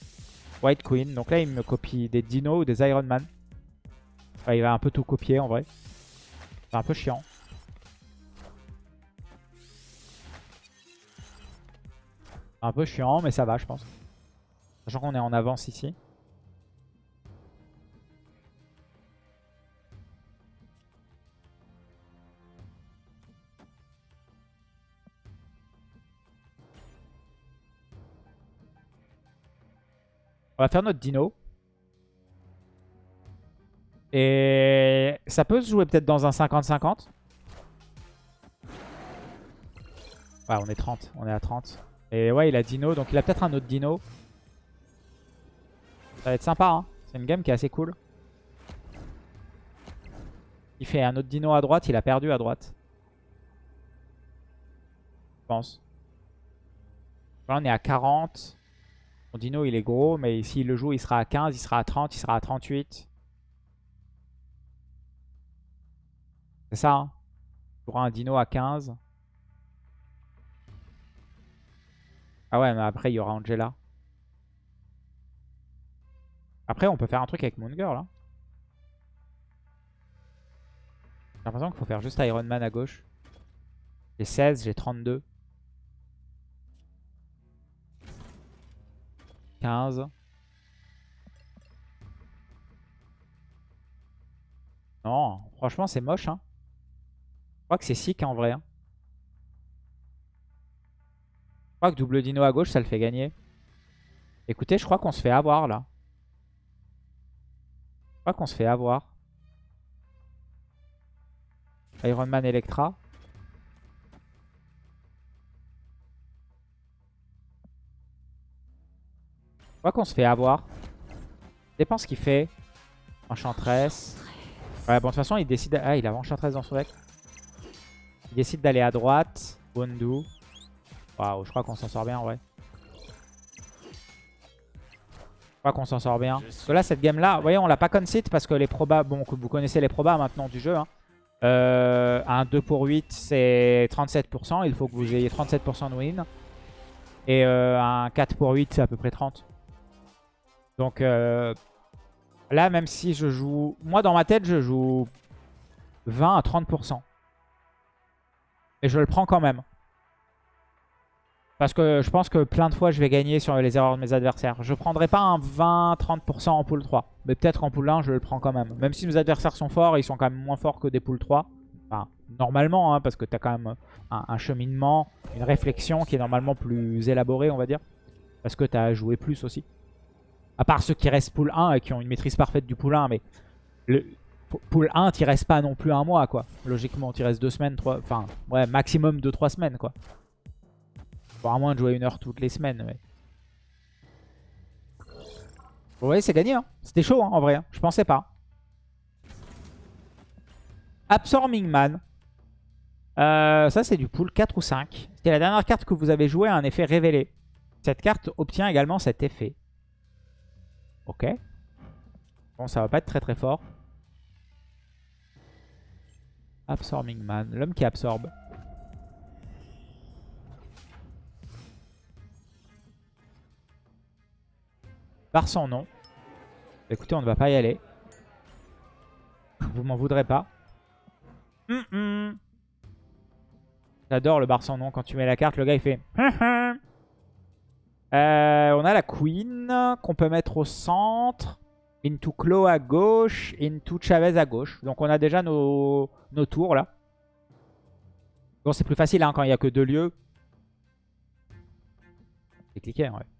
White Queen. Donc là, il me copie des Dino ou des Iron Man. il va un peu tout copier en vrai. C'est un peu chiant. Un peu chiant, mais ça va, je pense. Sachant qu'on est en avance ici. On va faire notre dino. Et ça peut se jouer peut-être dans un 50-50. Ouais, on est 30. On est à 30. Et ouais, il a dino. Donc il a peut-être un autre dino. Ça va être sympa. Hein. C'est une game qui est assez cool. Il fait un autre dino à droite. Il a perdu à droite. Je pense. Là, on est à 40. Dino, il est gros, mais s'il le joue, il sera à 15, il sera à 30, il sera à 38. C'est ça, hein Il un Dino à 15. Ah ouais, mais après, il y aura Angela. Après, on peut faire un truc avec Moon Girl. Hein. J'ai l'impression qu'il faut faire juste Iron Man à gauche. J'ai 16, j'ai 32. 15. Non, franchement, c'est moche. Hein. Je crois que c'est sick en vrai. Hein. Je crois que double dino à gauche, ça le fait gagner. Écoutez, je crois qu'on se fait avoir là. Je crois qu'on se fait avoir. Iron Man Electra. Je crois qu'on se fait avoir. Dépend ce qu'il fait. Enchantress. Ouais, bon, de toute façon, il décide... Ah, il a Enchantress dans son deck. Il décide d'aller à droite. Bondu. Waouh, je crois qu'on s'en sort bien, ouais. Je crois qu'on s'en sort bien. Parce que là, cette game-là, vous voyez, on l'a pas concede parce que les probas... Bon, vous connaissez les probas maintenant du jeu. Hein. Euh, un 2 pour 8, c'est 37%. Il faut que vous ayez 37% de win. Et euh, un 4 pour 8, c'est à peu près 30. Donc euh, là, même si je joue... Moi, dans ma tête, je joue 20 à 30%. Et je le prends quand même. Parce que je pense que plein de fois, je vais gagner sur les erreurs de mes adversaires. Je prendrai pas un 20-30% en pool 3. Mais peut-être en pool 1, je le prends quand même. Même si mes adversaires sont forts, ils sont quand même moins forts que des pool 3. Enfin, normalement, hein, parce que tu as quand même un, cheminement, une réflexion qui est normalement plus élaborée, on va dire. Parce que tu as joué plus aussi. À part ceux qui restent pool 1 et qui ont une maîtrise parfaite du pool 1. Mais le pool 1, tu restes pas non plus un mois, quoi. Logiquement, tu restes deux semaines, trois... Enfin, ouais, maximum 2-3 semaines, quoi. À moins de jouer une heure toutes les semaines. Vous voyez, c'est gagné. Hein. C'était chaud hein, en vrai. Hein. Je pensais pas. Absorbing Man. Euh, ça, c'est du pool 4 ou 5. C'était la dernière carte que vous avez jouée à un effet révélé. Cette carte obtient également cet effet. Ok. Bon, ça va pas être très très fort. Absorbing Man. L'homme qui absorbe. Par son nom. Écoutez, on ne va pas y aller. Vous m'en voudrez pas. J'adore le bar sans nom. Quand tu mets la carte, le gars il fait... Euh, on a la Queen qu'on peut mettre au centre. Into Claw à gauche. Into Chavez à gauche. Donc on a déjà nos, nos tours là. Bon, c'est plus facile hein, quand il n'y a que deux lieux. C'est cliqué, ouais.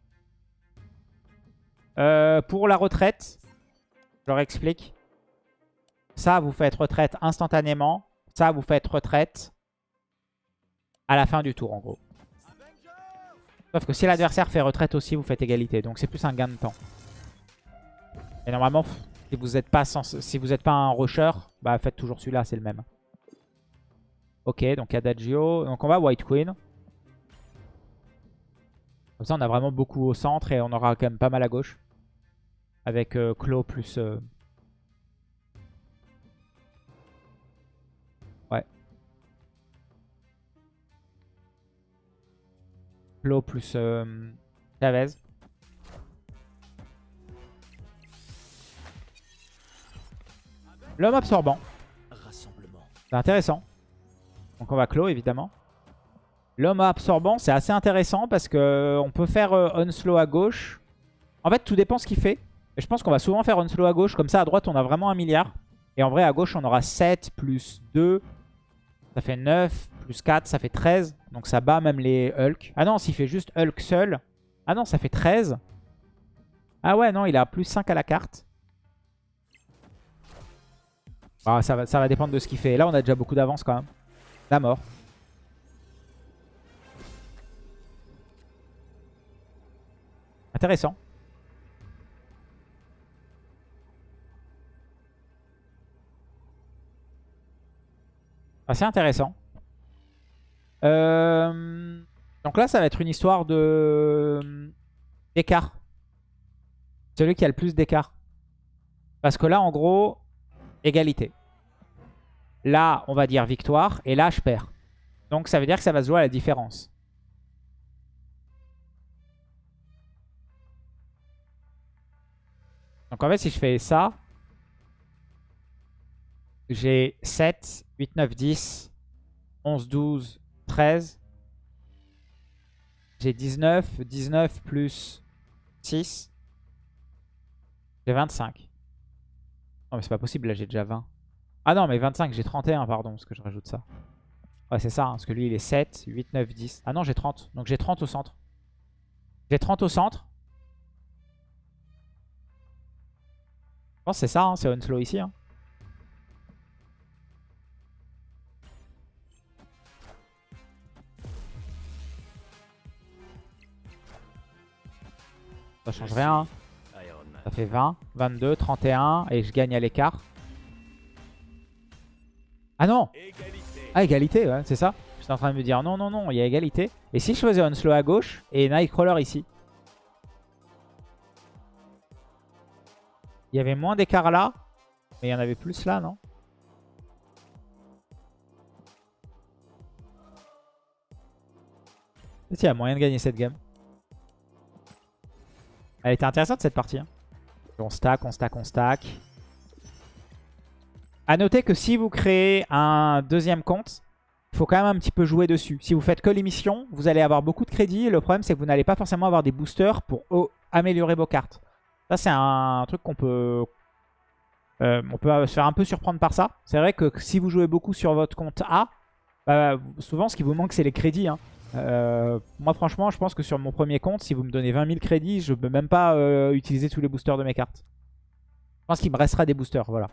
Euh, pour la retraite, je leur explique. Ça, vous faites retraite instantanément. Ça, vous faites retraite à la fin du tour, en gros. Sauf que si l'adversaire fait retraite aussi, vous faites égalité. Donc c'est plus un gain de temps. Et normalement, si vous n'êtes pas, si pas un rusher, bah faites toujours celui-là, c'est le même. Ok, donc Adagio. Donc on va White Queen. Comme ça, on a vraiment beaucoup au centre et on aura quand même pas mal à gauche. Avec euh, plus... Euh, ouais. Clos plus euh, Chavez. L'homme absorbant. C'est intéressant. Donc on va clos évidemment. L'homme absorbant, c'est assez intéressant parce que euh, on peut faire Unslow à gauche. En fait, tout dépend ce qu'il fait. Et je pense qu'on va souvent faire un slow à gauche. Comme ça, à droite, on a vraiment un milliard. Et en vrai, à gauche, on aura 7 plus 2. Ça fait 9. Plus 4, ça fait 13. Donc ça bat même les Hulk. Ah non, s'il fait juste Hulk seul. Ah non, ça fait 13. Ah ouais, non, il a plus 5 à la carte. Ah, ça, va, ça va dépendre de ce qu'il fait. là, on a déjà beaucoup d'avance quand même. La mort. Intéressant. Assez intéressant. Euh, donc là, ça va être une histoire de d'écart. Celui qui a le plus d'écart. Parce que là, en gros, égalité. Là, on va dire victoire. Et là, je perds. Donc ça veut dire que ça va se jouer à la différence. Donc en fait, si je fais ça, j'ai 7, 8, 9, 10, 11, 12, 13. J'ai 19, 19 plus 6. J'ai 25. Non mais c'est pas possible, là j'ai déjà 20. Ah non mais 25, j'ai 31 pardon, parce que je rajoute ça. Ouais c'est ça, hein, parce que lui il est 7, 8, 9, 10. Ah non j'ai 30, donc j'ai 30 au centre. J'ai 30 au centre. Je pense que c'est ça, hein, c'est Onslow ici. Hein. Ça change rien. Hein. Ça fait 20, 22, 31 et je gagne à l'écart. Ah non Ah égalité, ouais, c'est ça. J'étais en train de me dire non, non, non, il y a égalité. Et si je faisais un slow à gauche et Nightcrawler ici? Il y avait moins d'écart là, mais il y en avait plus là, non? Il y a moyen de gagner cette game. Elle était intéressante cette partie. Hein. On stack, on stack, on stack. A noter que si vous créez un deuxième compte, il faut quand même un petit peu jouer dessus. Si vous faites que l'émission, vous allez avoir beaucoup de crédits. Le problème, c'est que vous n'allez pas forcément avoir des boosters pour améliorer vos cartes. Ça, c'est un truc qu'on peut... Euh, on peut se faire un peu surprendre par ça. C'est vrai que si vous jouez beaucoup sur votre compte A, bah, souvent, ce qui vous manque, c'est les crédits. Hein. Euh, moi franchement je pense que sur mon premier compte si vous me donnez 20 000 crédits je ne peux même pas euh, utiliser tous les boosters de mes cartes. Je pense qu'il me restera des boosters voilà.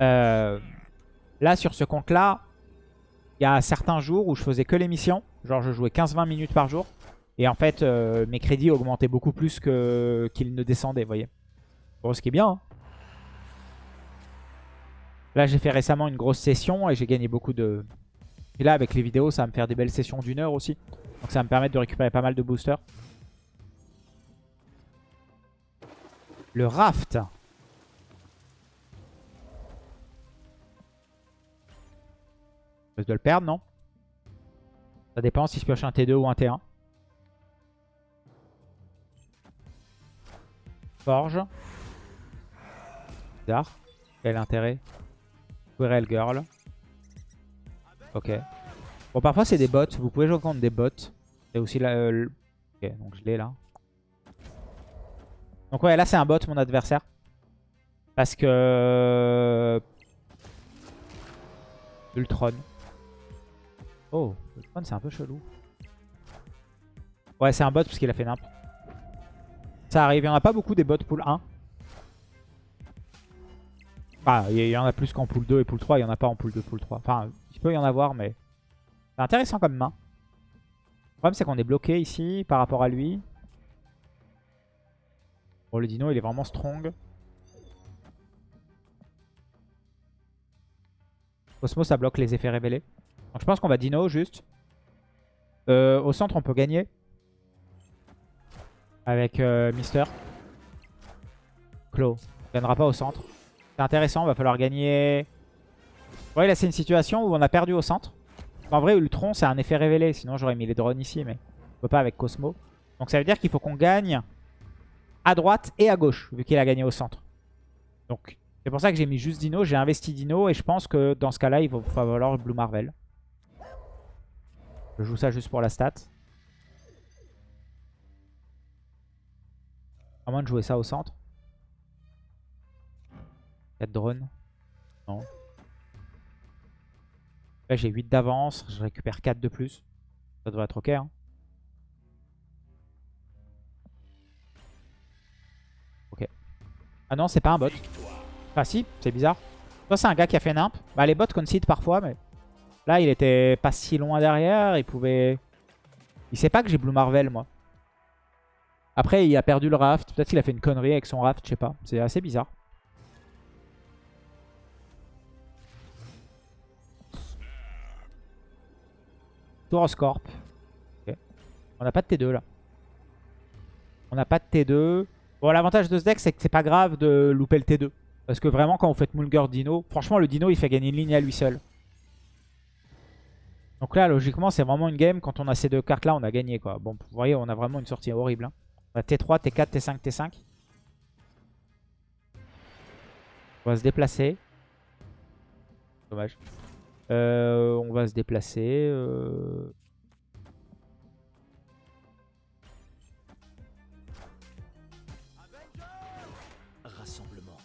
Euh, là sur ce compte là il y a certains jours où je faisais que l'émission. Genre je jouais 15-20 minutes par jour. Et en fait mes crédits augmentaient beaucoup plus qu'ils ne descendaient voyez. Bon ce qui est bien hein. Là, j'ai fait récemment une grosse session et j'ai gagné beaucoup de... Et là, avec les vidéos, ça va me faire des belles sessions d'une heure aussi. Donc ça va me permettre de récupérer pas mal de boosters. Le raft. Je dois le perdre, non? Ça dépend si je pioche un T2 ou un T1. Forge. Bizarre. Quel intérêt? Querel Girl. Ok. Bon, parfois c'est des bots. Vous pouvez jouer contre des bots. Et aussi là. Euh, ok, donc je l'ai là. Donc ouais, là c'est un bot mon adversaire. Parce que... Ultron. Oh, Ultron c'est un peu chelou. Ouais, c'est un bot parce qu'il a fait nimp. Ça arrive, il n'y en a pas beaucoup des bots pool 1. Ah, il y en a plus qu'en pool 2 et pool 3. Il n'y en a pas en pool 2, pool 3. Enfin, il peut y en avoir, mais c'est intéressant comme main. Le problème, c'est qu'on est bloqué ici par rapport à lui. Bon, le dino, il est vraiment strong. Cosmo, ça bloque les effets révélés. Donc je pense qu'on va dino juste. Euh, au centre, on peut gagner. Avec euh, Mister. Claw. On gagnera pas au centre. C'est intéressant, va falloir gagner... Ouais, là c'est une situation où on a perdu au centre. En vrai, Ultron, c'est un effet révélé. Sinon, j'aurais mis les drones ici, mais on peut pas avec Cosmo. Donc ça veut dire qu'il faut qu'on gagne à droite et à gauche, vu qu'il a gagné au centre. Donc c'est pour ça que j'ai mis juste Dino. J'ai investi Dino et je pense que dans ce cas-là, il va falloir Blue Marvel. Je joue ça juste pour la stat. À moins de jouer ça au centre. 4 drones. Non. Là j'ai 8 d'avance, je récupère 4 de plus. Ça devrait être ok. Hein. Ok. Ah non, c'est pas un bot. Ah si, c'est bizarre. Toi c'est un gars qui a fait nimp. Bah les bots concedent parfois, mais... Là il était pas si loin derrière, il pouvait... Il sait pas que j'ai Blue Marvel moi. Après il a perdu le raft, peut-être qu'il a fait une connerie avec son raft, je sais pas. C'est assez bizarre. Toroscorp. On n'a pas de T2 là. On n'a pas de T2. Bon, l'avantage de ce deck, c'est que c'est pas grave de louper le T2. Parce que vraiment, quand vous faites Mulger Dino, franchement, le Dino, il fait gagner une ligne à lui seul. Donc là, logiquement, c'est vraiment une game. Quand on a ces deux cartes-là, on a gagné. quoi. Bon, vous voyez, on a vraiment une sortie horrible. Hein. T3, T4, T5, T5. On va se déplacer. Dommage. Euh, on va se déplacer. Euh... Rassemblement.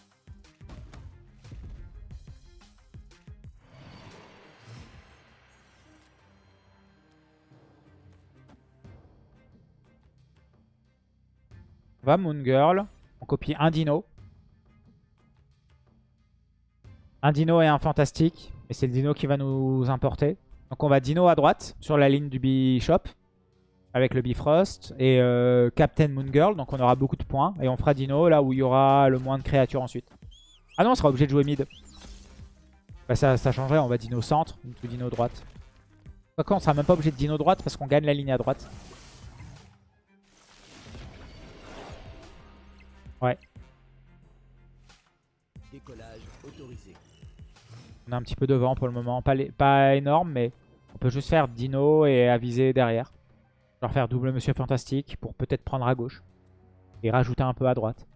On va Moon Girl. On copie un dino. Un dino et un fantastique. Et c'est le dino qui va nous importer. Donc on va dino à droite sur la ligne du Bishop. Avec le Bifrost. Et euh, Captain Moon Girl. Donc on aura beaucoup de points. Et on fera dino là où il y aura le moins de créatures ensuite. Ah non, on sera obligé de jouer mid. Bah ça, changerait. On va dino centre. Ou dino droite. Quoi on sera même pas obligé de dino droite parce qu'on gagne la ligne à droite. Ouais. Décollage autorisé. On est un petit peu devant pour le moment. Pas, énorme, mais on peut juste faire Dino et aviser derrière. Genre faire double Monsieur Fantastique pour peut-être prendre à gauche. Et rajouter un peu à droite.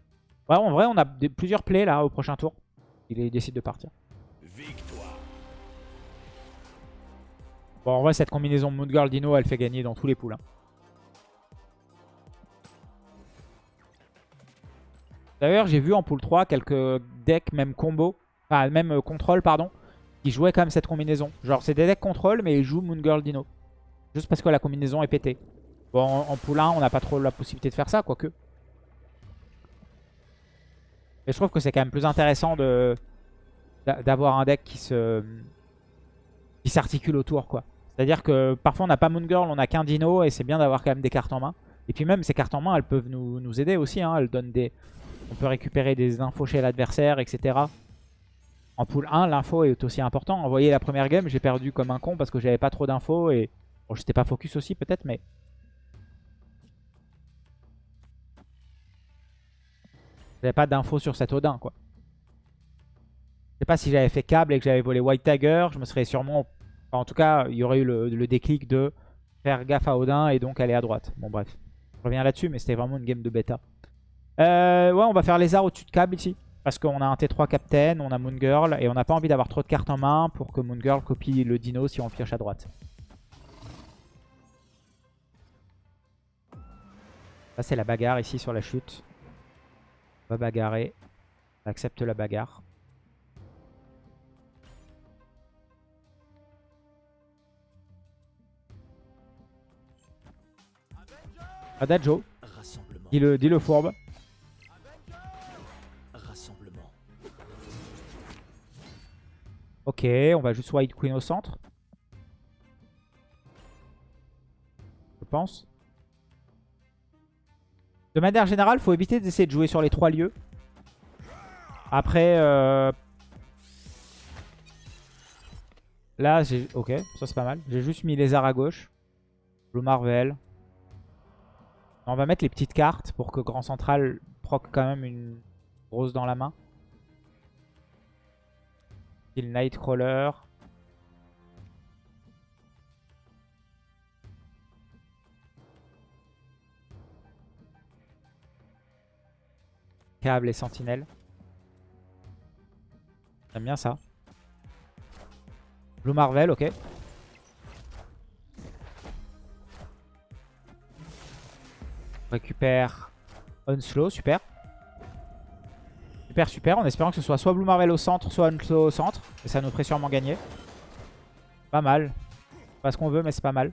En vrai, on a plusieurs plays là au prochain tour. Il, décide de partir. Victoire. Bon, en vrai, cette combinaison Moon Girl Dino, elle fait gagner dans tous les poules. Hein. D'ailleurs, j'ai vu en pool 3 quelques decks, même combo, enfin même euh, contrôle, pardon, qui jouaient quand même cette combinaison. Genre, c'est des decks contrôle, mais ils jouent Moon Girl Dino. Juste parce que la combinaison est pétée. Bon, en, 1, on n'a pas trop la possibilité de faire ça, quoique. Mais je trouve que c'est quand même plus intéressant d'avoir un deck qui se qui s'articule autour, quoi. C'est-à-dire que parfois on n'a pas Moon Girl, on n'a qu'un Dino, et c'est bien d'avoir quand même des cartes en main. Et puis même ces cartes en main, elles peuvent nous, nous aider aussi. Hein. Elles donnent des, on peut récupérer des infos chez l'adversaire, etc. En pool 1, l'info est aussi important. Voyez, la première game, j'ai perdu comme un con parce que j'avais pas trop d'infos. Et bon, j'étais pas focus aussi peut-être, mais... J'avais pas d'infos sur cet Odin, quoi. Je sais pas si j'avais fait câble et que j'avais volé White Tiger, je me serais sûrement... en tout cas, il y aurait eu le, le déclic de faire gaffe à Odin et donc aller à droite. Bon, bref. Je reviens là-dessus, mais c'était vraiment une game de bêta. Euh, ouais, on va faire lézard au-dessus de câble ici. Parce qu'on a un T3 Captain, on a Moon Girl. Et on n'a pas envie d'avoir trop de cartes en main pour que Moon Girl copie le dino si on le pioche à droite. Ça c'est la bagarre ici sur la chute. On va bagarrer. On accepte la bagarre. Adagio. Dis-le dis -le fourbe. Ok, on va juste White Queen au centre. Je pense. De manière générale, faut éviter d'essayer de jouer sur les trois lieux. Après, euh... là, j'ai... Ok, ça c'est pas mal. J'ai juste mis arts à gauche. Blue Marvel. On va mettre les petites cartes pour que Grand Central proc quand même une grosse dans la main. Nightcrawler. Câble et sentinelle. J'aime bien ça. Blue Marvel, ok. récupère Unslow, super. Super, super. En espérant que ce soit soit Blue Marvel au centre, soit Unslow au centre. Et ça nous ferait sûrement gagner. Pas mal. Pas ce qu'on veut, mais c'est pas mal.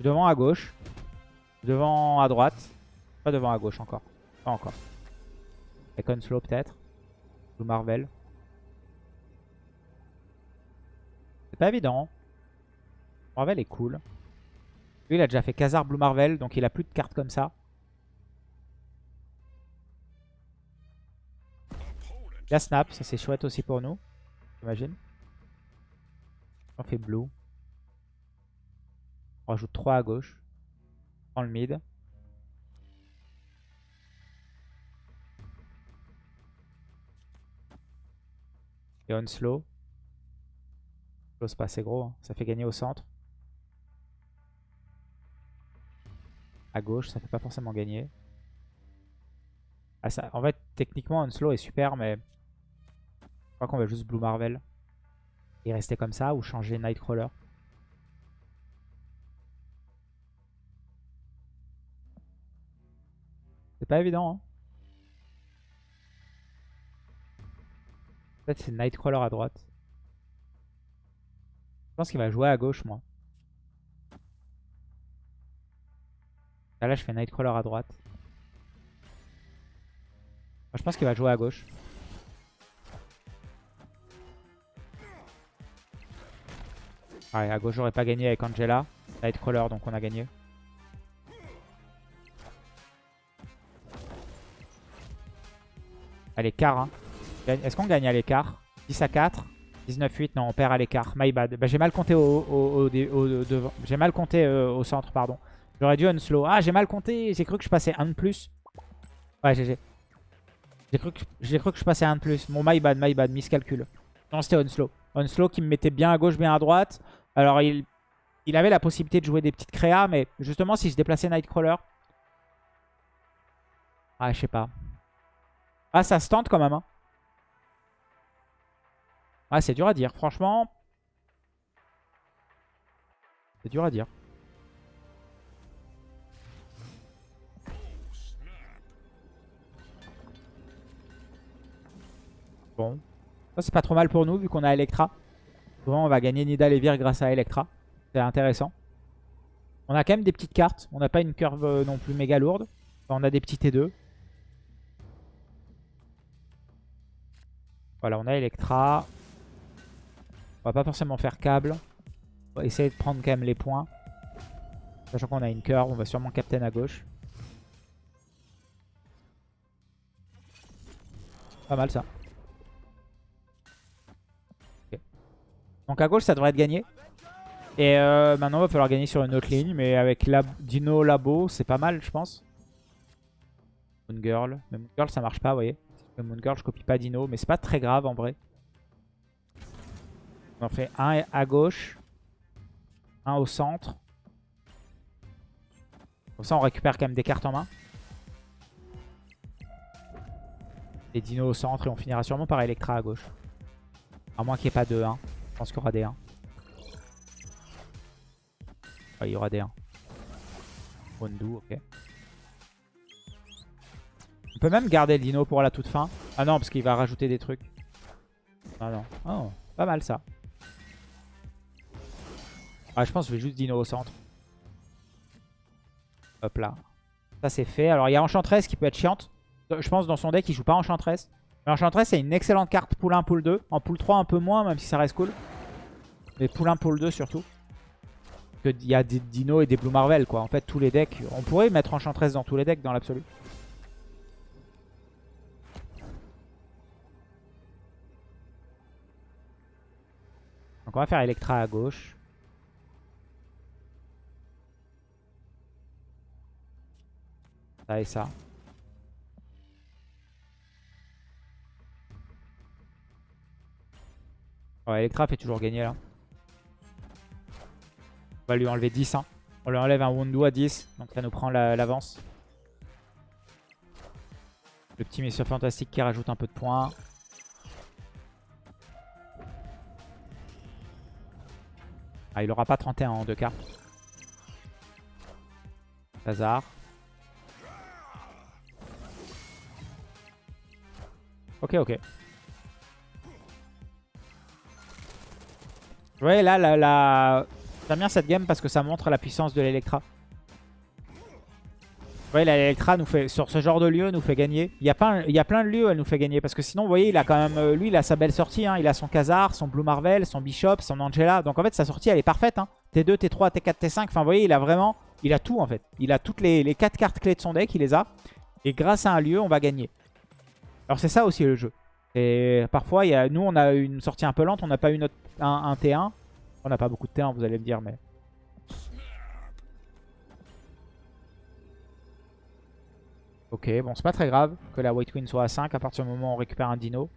Devant à gauche. Devant à droite. Pas devant à gauche encore. Pas encore. Avec Unslow peut-être. Blue Marvel. C'est pas évident. Marvel est cool. Lui, il a déjà fait Khazar Blue Marvel, donc il a plus de cartes comme ça. La snap, ça c'est chouette aussi pour nous. J'imagine. On fait blue. On rajoute 3 à gauche. On prend le mid. Et on slow. Slow c'est pas assez gros. Hein. Ça fait gagner au centre. à gauche, ça fait pas forcément gagner. Ah, ça, en fait, techniquement, Unslow est super, mais je crois qu'on va juste Blue Marvel. Et rester comme ça, ou changer Nightcrawler. C'est pas évident, hein. Fait, c'est Nightcrawler à droite. Je pense qu'il va jouer à gauche, moi. Ah, là, je fais Nightcrawler à droite. je pense qu'il va jouer à gauche. Ouais, à gauche, j'aurais pas gagné avec Angela. Nightcrawler, donc on a gagné. À l'écart, hein. Est-ce qu'on gagne à l'écart? 10 à 4 19-8, non, on perd à l'écart. My bad. Bah, j'ai mal compté au, devant. J'ai mal compté euh, au centre, pardon. J'aurais dû unslow. Ah, j'ai mal compté. J'ai cru que je passais 1 de plus. Ouais, GG. J'ai cru, que, cru que je passais 1 de plus. Mon my bad, my bad, miscalcul. Non, c'était unslow. Unslow qui me mettait bien à gauche, bien à droite. Alors, il, il avait la possibilité de jouer des petites créas, mais justement, si je déplaçais Nightcrawler... Ah, je sais pas. Ah, ça se tente quand même, hein. Ah, c'est dur à dire. Franchement, c'est dur à dire. Bon. C'est pas trop mal pour nous, vu qu'on a Electra. Souvent, on va gagner Nidal et Vir grâce à Electra. C'est intéressant. On a quand même des petites cartes. On n'a pas une curve euh, non plus méga lourde. on a des petits T2. Voilà, on a Electra. On va pas forcément faire câble. On va essayer de prendre quand même les points. Sachant qu'on a une curve, on va sûrement captain à gauche. Pas mal ça. Donc à gauche ça devrait être gagné. Et euh, maintenant il va falloir gagner sur une autre ligne. Mais avec Dino Labo c'est pas mal je pense. Moon Girl. Mais Moon Girl ça marche pas vous voyez. Moon Girl je copie pas Dino. Mais c'est pas très grave en vrai. On en fait un à gauche. Un au centre. Comme ça, on récupère quand même des cartes en main. Et Dino au centre. Et on finira sûrement par Electra à gauche. À moins qu'il n'y ait pas de 1. Je pense qu'il y aura des 1. il y aura des 1. Wondu, ok. On peut même garder le Dino pour la toute fin. Ah non, parce qu'il va rajouter des trucs. Ah non. Oh, pas mal ça. Ah, je pense que je vais juste Dino au centre. Hop là. Ça c'est fait. Alors il y a Enchantress qui peut être chiante. Je pense dans son deck il joue pas Enchantress. Mais Enchantress c'est une excellente carte pool 1, pool 2. En pool 3 un peu moins même si ça reste cool. Mais pool 1, pool 2 surtout. Il y a des Dino et des Blue Marvel quoi. En fait tous les decks. On pourrait mettre Enchantress dans tous les decks dans l'absolu. Donc on va faire Electra à gauche. Ça et ça. Ouais, Electra fait toujours gagner là. On va lui enlever 10. Hein. On lui enlève un Wundu à 10. Donc ça nous prend l'avance. Le petit Monsieur Fantastique qui rajoute un peu de points. Ah, il aura pas 31 en deux cartes. Hazard. Ok, ok. Ouais, là, la, la... j'aime bien cette game parce que ça montre la puissance de l'Electra. Vous voyez, l'Electra nous fait, sur ce genre de lieu, nous fait gagner. Il y, a plein, il y a plein de lieux, elle nous fait gagner. Parce que sinon, vous voyez, il a quand même, euh, lui, il a sa belle sortie. Hein. Il a son Khazar, son Blue Marvel, son Bishop, son Angela. Donc en fait, sa sortie, elle est parfaite. Hein. T2, T3, T4, T5. Enfin, vous voyez, il a vraiment, il a tout en fait. Il a toutes les, les 4 cartes clés de son deck, il les a. Et grâce à un lieu, on va gagner. Alors c'est ça aussi le jeu. Et parfois, y a, nous, on a une sortie un peu lente. On n'a pas eu notre, un, T1. On n'a pas beaucoup de T1, vous allez me dire, mais... Ok, bon, c'est pas très grave que la White Queen soit à 5 à partir du moment où on récupère un dino.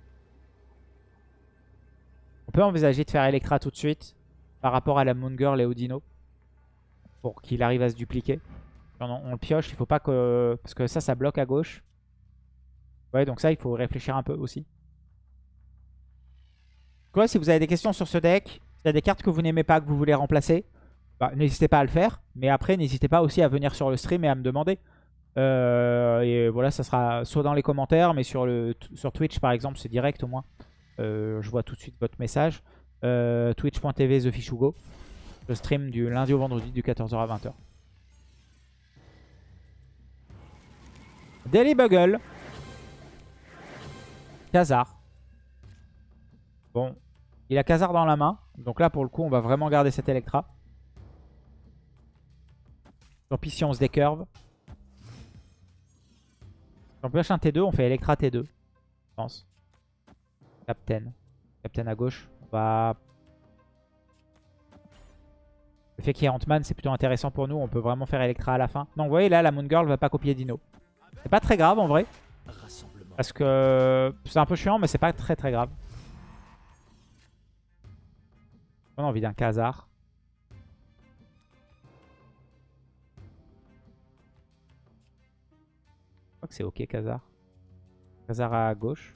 On peut envisager de faire Electra tout de suite par rapport à la Moon Girl et au dino. Pour qu'il arrive à se dupliquer. On, on le pioche, il faut pas que... Parce que ça, ça bloque à gauche. Ouais, donc ça, il faut réfléchir un peu aussi. Quoi, si vous avez des questions sur ce deck, s'il y a des cartes que vous n'aimez pas, que vous voulez remplacer, bah, n'hésitez pas à le faire. Mais après, n'hésitez pas aussi à venir sur le stream et à me demander. Euh, et voilà, ça sera soit dans les commentaires, mais sur, le, sur Twitch par exemple, c'est direct au moins. Euh, je vois tout de suite votre message. Euh, Twitch.tv TheFishugo. Je stream du lundi au vendredi du 14h à 20h. Daily Bugle. Khazar. Il a Khazar dans la main. Donc là, pour le coup, on va vraiment garder cet Electra. Tant pis si on se décurve. On pioche un T2, on fait Electra T2. Je pense. Captain. Captain à gauche. On va... Le fait qu'il y ait Ant-Man, c'est plutôt intéressant pour nous. On peut vraiment faire Electra à la fin. Donc vous voyez, là, la Moon Girl va pas copier Dino. C'est pas très grave, en vrai. Parce que c'est un peu chiant, mais c'est pas très très grave. On a envie d'un Khazar. Je crois que c'est ok Khazar. Khazar à gauche.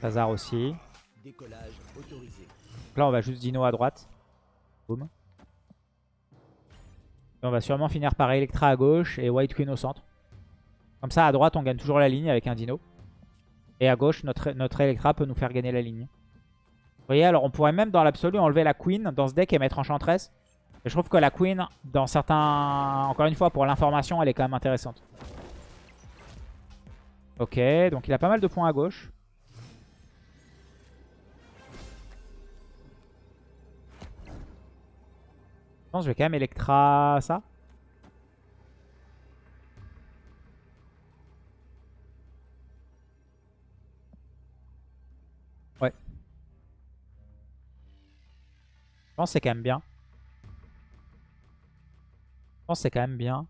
Khazar aussi. Décollage autorisé. Donc là on va juste Dino à droite. Boum. Et on va sûrement finir par Electra à gauche et White Queen au centre. Comme ça, à droite, on gagne toujours la ligne avec un dino. Et à gauche, notre, notre Electra peut nous faire gagner la ligne. Vous voyez, alors on pourrait même dans l'absolu enlever la Queen dans ce deck et mettre Enchantress. Et je trouve que la Queen, dans certains... Encore une fois, pour l'information, elle est quand même intéressante. Ok, donc il a pas mal de points à gauche. Je pense que je vais quand même Electra ça. Je pense que c'est quand même bien. Je pense que c'est quand même bien.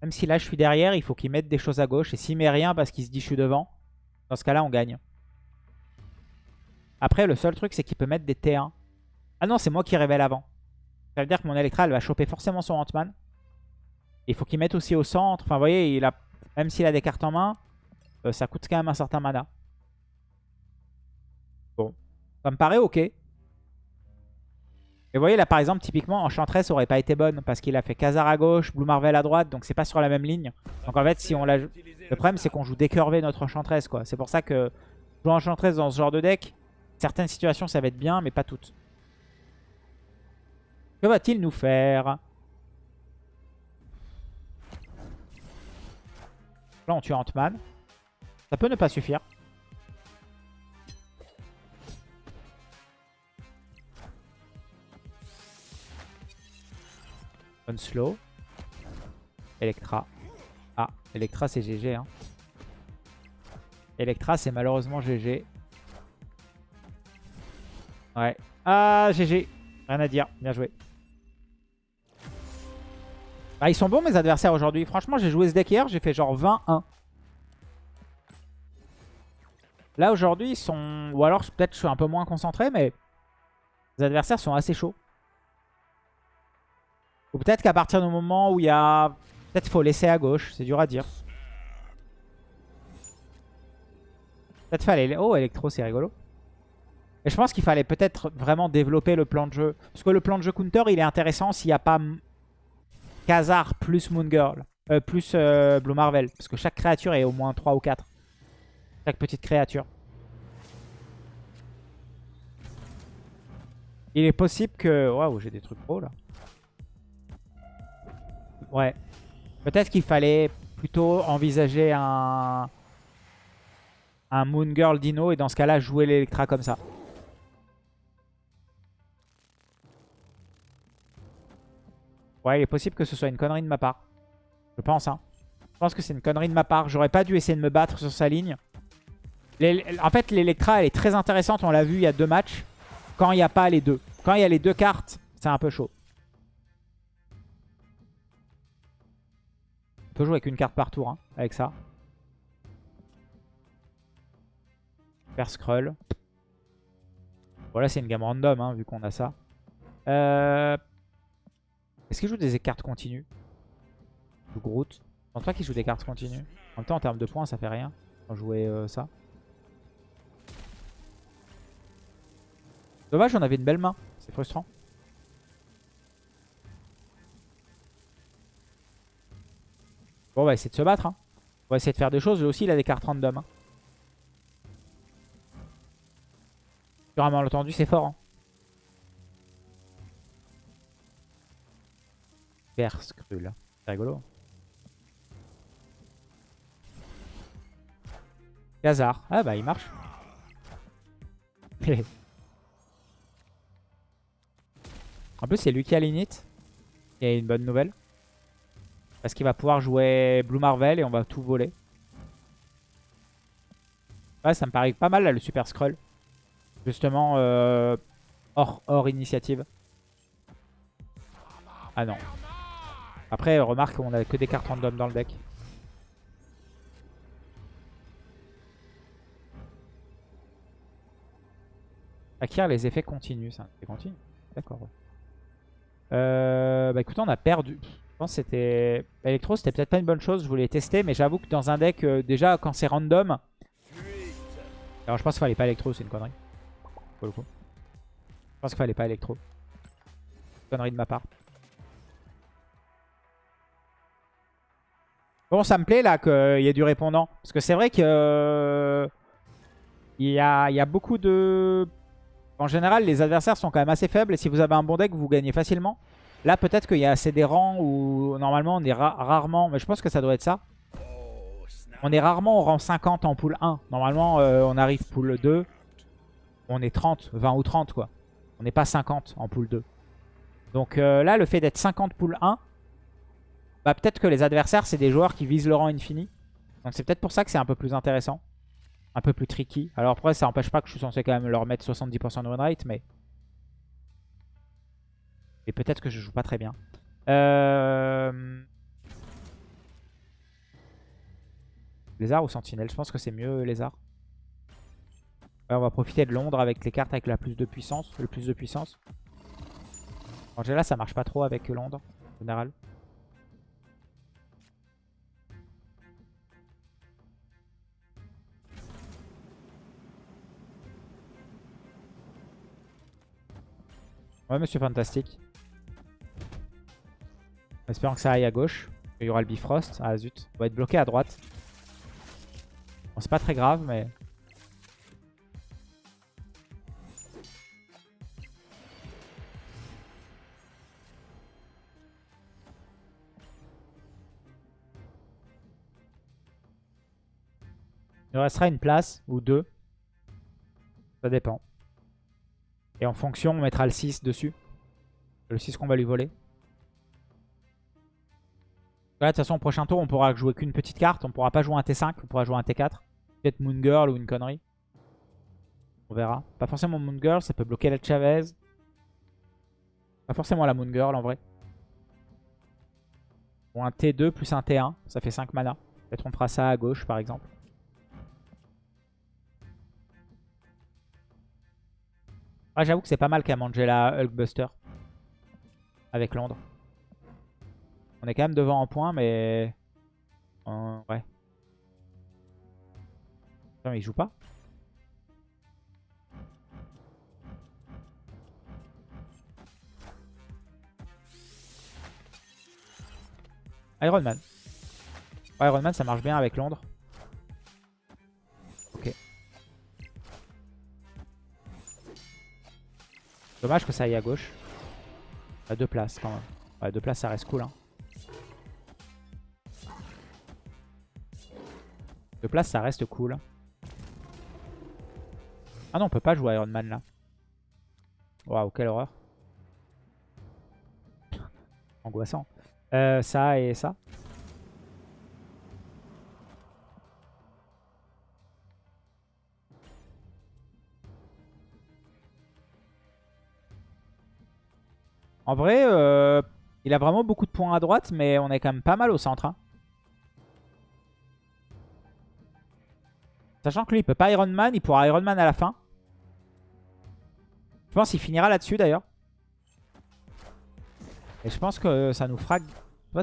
Même si là je suis derrière, il faut qu'il mette des choses à gauche. Et s'il met rien parce qu'il se dit je suis devant, dans ce cas-là on gagne. Après le seul truc c'est qu'il peut mettre des T1. Ah non c'est moi qui révèle avant. Ça veut dire que mon Electra va choper forcément son Ant-Man. Il faut qu'il mette aussi au centre. Enfin vous voyez, il a, même s'il a des cartes en main, euh, ça coûte quand même un certain mana. Bon, ça me paraît ok. Et vous voyez là par exemple typiquement Enchantress aurait pas été bonne parce qu'il a fait Khazar à gauche, Blue Marvel à droite donc c'est pas sur la même ligne. Donc en fait si on la Le problème c'est qu'on joue décurvé notre Enchantress quoi. C'est pour ça que jouer Enchantress dans ce genre de deck, certaines situations ça va être bien mais pas toutes. Que va-t-il nous faire? Là on tue Ant-Man. Ça peut ne pas suffire. Slow. Electra. Ah, Electra c'est GG. Hein. Electra c'est malheureusement GG. Ouais. Ah, GG. Rien à dire. Bien joué. Bah, ils sont bons mes adversaires aujourd'hui. Franchement, j'ai joué ce deck hier. J'ai fait genre 20-1. Là aujourd'hui, ils sont... Ou alors peut-être je suis un peu moins concentré, mais... Les adversaires sont assez chauds. Ou peut-être qu'à partir du moment où il y a... Peut-être faut laisser à gauche, c'est dur à dire. Peut-être fallait... Oh, Electro, c'est rigolo. Et je pense qu'il fallait peut-être vraiment développer le plan de jeu. Parce que le plan de jeu counter, il est intéressant s'il n'y a pas Khazar plus Moon Girl. Euh, plus euh, Blue Marvel. Parce que chaque créature est au moins 3 ou 4. Chaque petite créature. Il est possible que... Waouh, j'ai des trucs pro là. Ouais. Peut-être qu'il fallait plutôt envisager un... Un Moon Girl Dino et dans ce cas-là jouer l'Electra comme ça. Ouais, il est possible que ce soit une connerie de ma part. Je pense, hein. Je pense que c'est une connerie de ma part. J'aurais pas dû essayer de me battre sur sa ligne. En fait, l'Electra, elle est très intéressante. On l'a vu il y a deux matchs. Quand il n'y a pas les deux. Quand il y a les deux cartes, c'est un peu chaud. Peut jouer avec une carte par tour, hein, avec ça. Faire Skrull. Voilà, c'est une gamme random, hein, vu qu'on a ça. Euh... Est-ce qu'il joue des cartes continues? Groot? Je pense pas qu'il joue des cartes continues. En même temps, en termes de points, ça fait rien. On jouer euh, ça. Dommage, on avait une belle main. C'est frustrant. Bon, on va essayer de se battre. hein. On va essayer de faire des choses. Lui aussi, il a des cartes random. Hein. Sur un malentendu, c'est fort. Hein. Verskrull. C'est rigolo. Gazar. Ah bah il marche. en plus c'est lui qui a l'init. Et une bonne nouvelle. Parce qu'il va pouvoir jouer Blue Marvel et on va tout voler. Ouais ça me paraît pas mal là le Super Scroll. Justement euh, hors, hors initiative. Ah non. Après remarque on a que des cartes random dans le deck. Acquérir les effets continus. C'est continu. D'accord. Euh, bah écoutez, on a perdu. Je pense que c'était... Electro, c'était peut-être pas une bonne chose. Je voulais tester. Mais j'avoue que dans un deck, euh, déjà, quand c'est random... Alors je pense qu'il fallait pas Electro. C'est une connerie. Pour le coup. Je pense qu'il fallait pas Electro. Connerie de ma part. Bon, ça me plaît là qu'il y ait du répondant. Parce que c'est vrai que... euh, Il y a, il y a beaucoup de... En général, les adversaires sont quand même assez faibles. Et si vous avez un bon deck, vous gagnez facilement. Là, peut-être qu'il y a assez des rangs où normalement on est ra- rarement... Mais je pense que ça doit être ça. On est rarement au rang 50 en pool 1. Normalement, euh, on arrive pool 2. On est 30, 20 ou 30 quoi. On n'est pas 50 en pool 2. Donc euh, là, le fait d'être 50 pool 1, bah, peut-être que les adversaires, c'est des joueurs qui visent le rang infini. Donc c'est peut-être pour ça que c'est un peu plus intéressant. Un peu plus tricky. Alors après, ça n'empêche pas que je suis censé quand même leur mettre 70% de win rate, mais... Et peut-être que je joue pas très bien. Euh... Lézard ou Sentinelle Je pense que c'est mieux Lézard. Ouais, on va profiter de Londres avec les cartes avec la plus de puissance, le plus de puissance. Angela, ça marche pas trop avec Londres, en général. Ouais, monsieur Fantastique. En espérant que ça aille à gauche. Il y aura le Bifrost. Ah zut. On va être bloqué à droite. Bon, c'est pas très grave, mais... Il nous restera une place ou deux. Ça dépend. Et en fonction, on mettra le 6 dessus. Le 6 qu'on va lui voler. De toute façon, au prochain tour, on pourra jouer qu'une petite carte. On pourra pas jouer un T5, on pourra jouer un T4. Peut-être Moon Girl ou une connerie. On verra. Pas forcément Moon Girl, ça peut bloquer la Chavez. Pas forcément la Moon Girl en vrai. Ou un T2 plus un T1, ça fait 5 mana. Peut-être on fera ça à gauche par exemple. Ah, j'avoue que c'est pas mal qu'à Mangela Hulkbuster. Avec Londres. On est quand même devant en points, mais... Ouais. Putain, mais il joue pas Iron Man. Iron Man, ça marche bien avec Londres. Ok. Dommage que ça aille à gauche. À deux places quand même. Ouais, deux places, ça reste cool. Hein. Deux places, ça reste cool. Ah non, on peut pas jouer Iron Man là. Waouh, quelle horreur. Angoissant. Euh, ça et ça. En vrai, euh, il a vraiment beaucoup de points à droite, mais on est quand même pas mal au centre. hein. Sachant que lui, il peut pas Iron Man, il pourra Iron Man à la fin. Je pense qu'il finira là-dessus d'ailleurs. Et je pense que ça nous fera...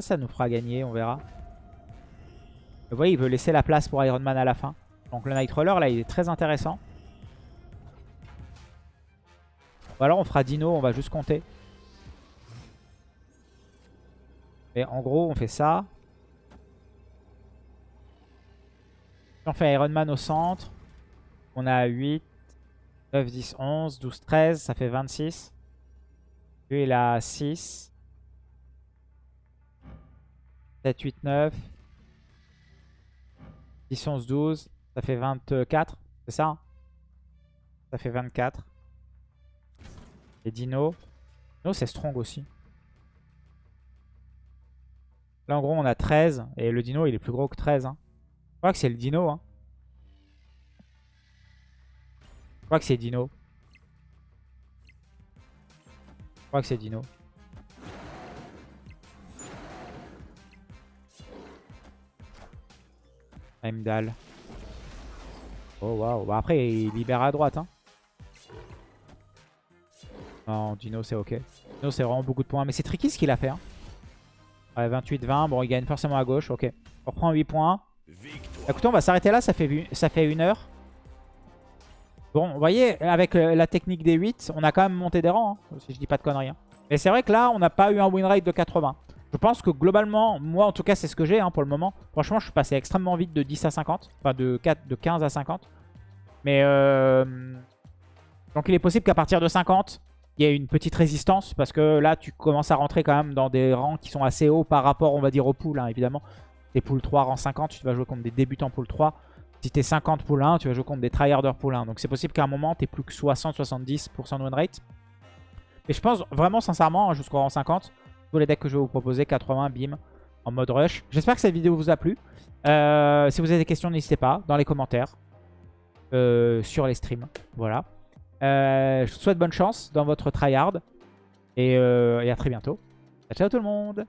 Ça nous fera gagner, on verra. Vous voyez, il veut laisser la place pour Iron Man à la fin. Donc le Nightcrawler, là, il est très intéressant. Ou alors on fera Dino, on va juste compter. Et en gros, on fait ça. On fait Iron Man au centre. On a 8, 9, 10, 11, 12, 13. Ça fait 26. Lui, il a 6. 7, 8, 9. 10, 11, 12. Ça fait 24. C'est ça hein? Ça fait 24. Et Dino? Dino, c'est strong aussi. Là, en gros, on a 13. Et le Dino, il est plus gros que 13. Hein. Je crois que c'est le Dino. Hein. Je crois que c'est Dino. Je crois que c'est Dino. Heimdall. Oh waouh. Bah, après, il libère à droite. Hein. Non, Dino, c'est ok. Dino, c'est vraiment beaucoup de points. Mais c'est tricky ce qu'il a fait. Hein. Ouais, 28-20. Bon, il gagne forcément à gauche. Ok. On reprend 8 points. Écoutez, on va s'arrêter là. Ça fait, une heure. Bon, vous voyez, avec euh, la technique des 8, on a quand même monté des rangs. Hein, si je dis pas de conneries. Hein. Mais c'est vrai que là, on n'a pas eu un win rate de 80. Je pense que globalement, moi en tout cas, c'est ce que j'ai hein, pour le moment. Franchement, je suis passé extrêmement vite de 10 à 50. Enfin, de, 4, de 15 à 50. Mais euh... Donc il est possible qu'à partir de 50, il y ait une petite résistance. Parce que là, tu commences à rentrer quand même dans des rangs qui sont assez hauts par rapport, on va dire, au pool, évidemment. T'es pool 3, rang 50, tu vas jouer contre des débutants pool 3. Si t'es 50 pool 1, tu vas jouer contre des tryharders pool 1. Donc c'est possible qu'à un moment, t'aies plus que 60-70% de win rate. Mais je pense vraiment sincèrement, jusqu'au rang 50, tous les decks que je vais vous proposer, 80, bim, en mode rush. J'espère que cette vidéo vous a plu. Euh, si vous avez des questions, n'hésitez pas dans les commentaires euh, sur les streams. Voilà. Euh, je vous souhaite bonne chance dans votre tryhard. Et, et à très bientôt. Ciao tout le monde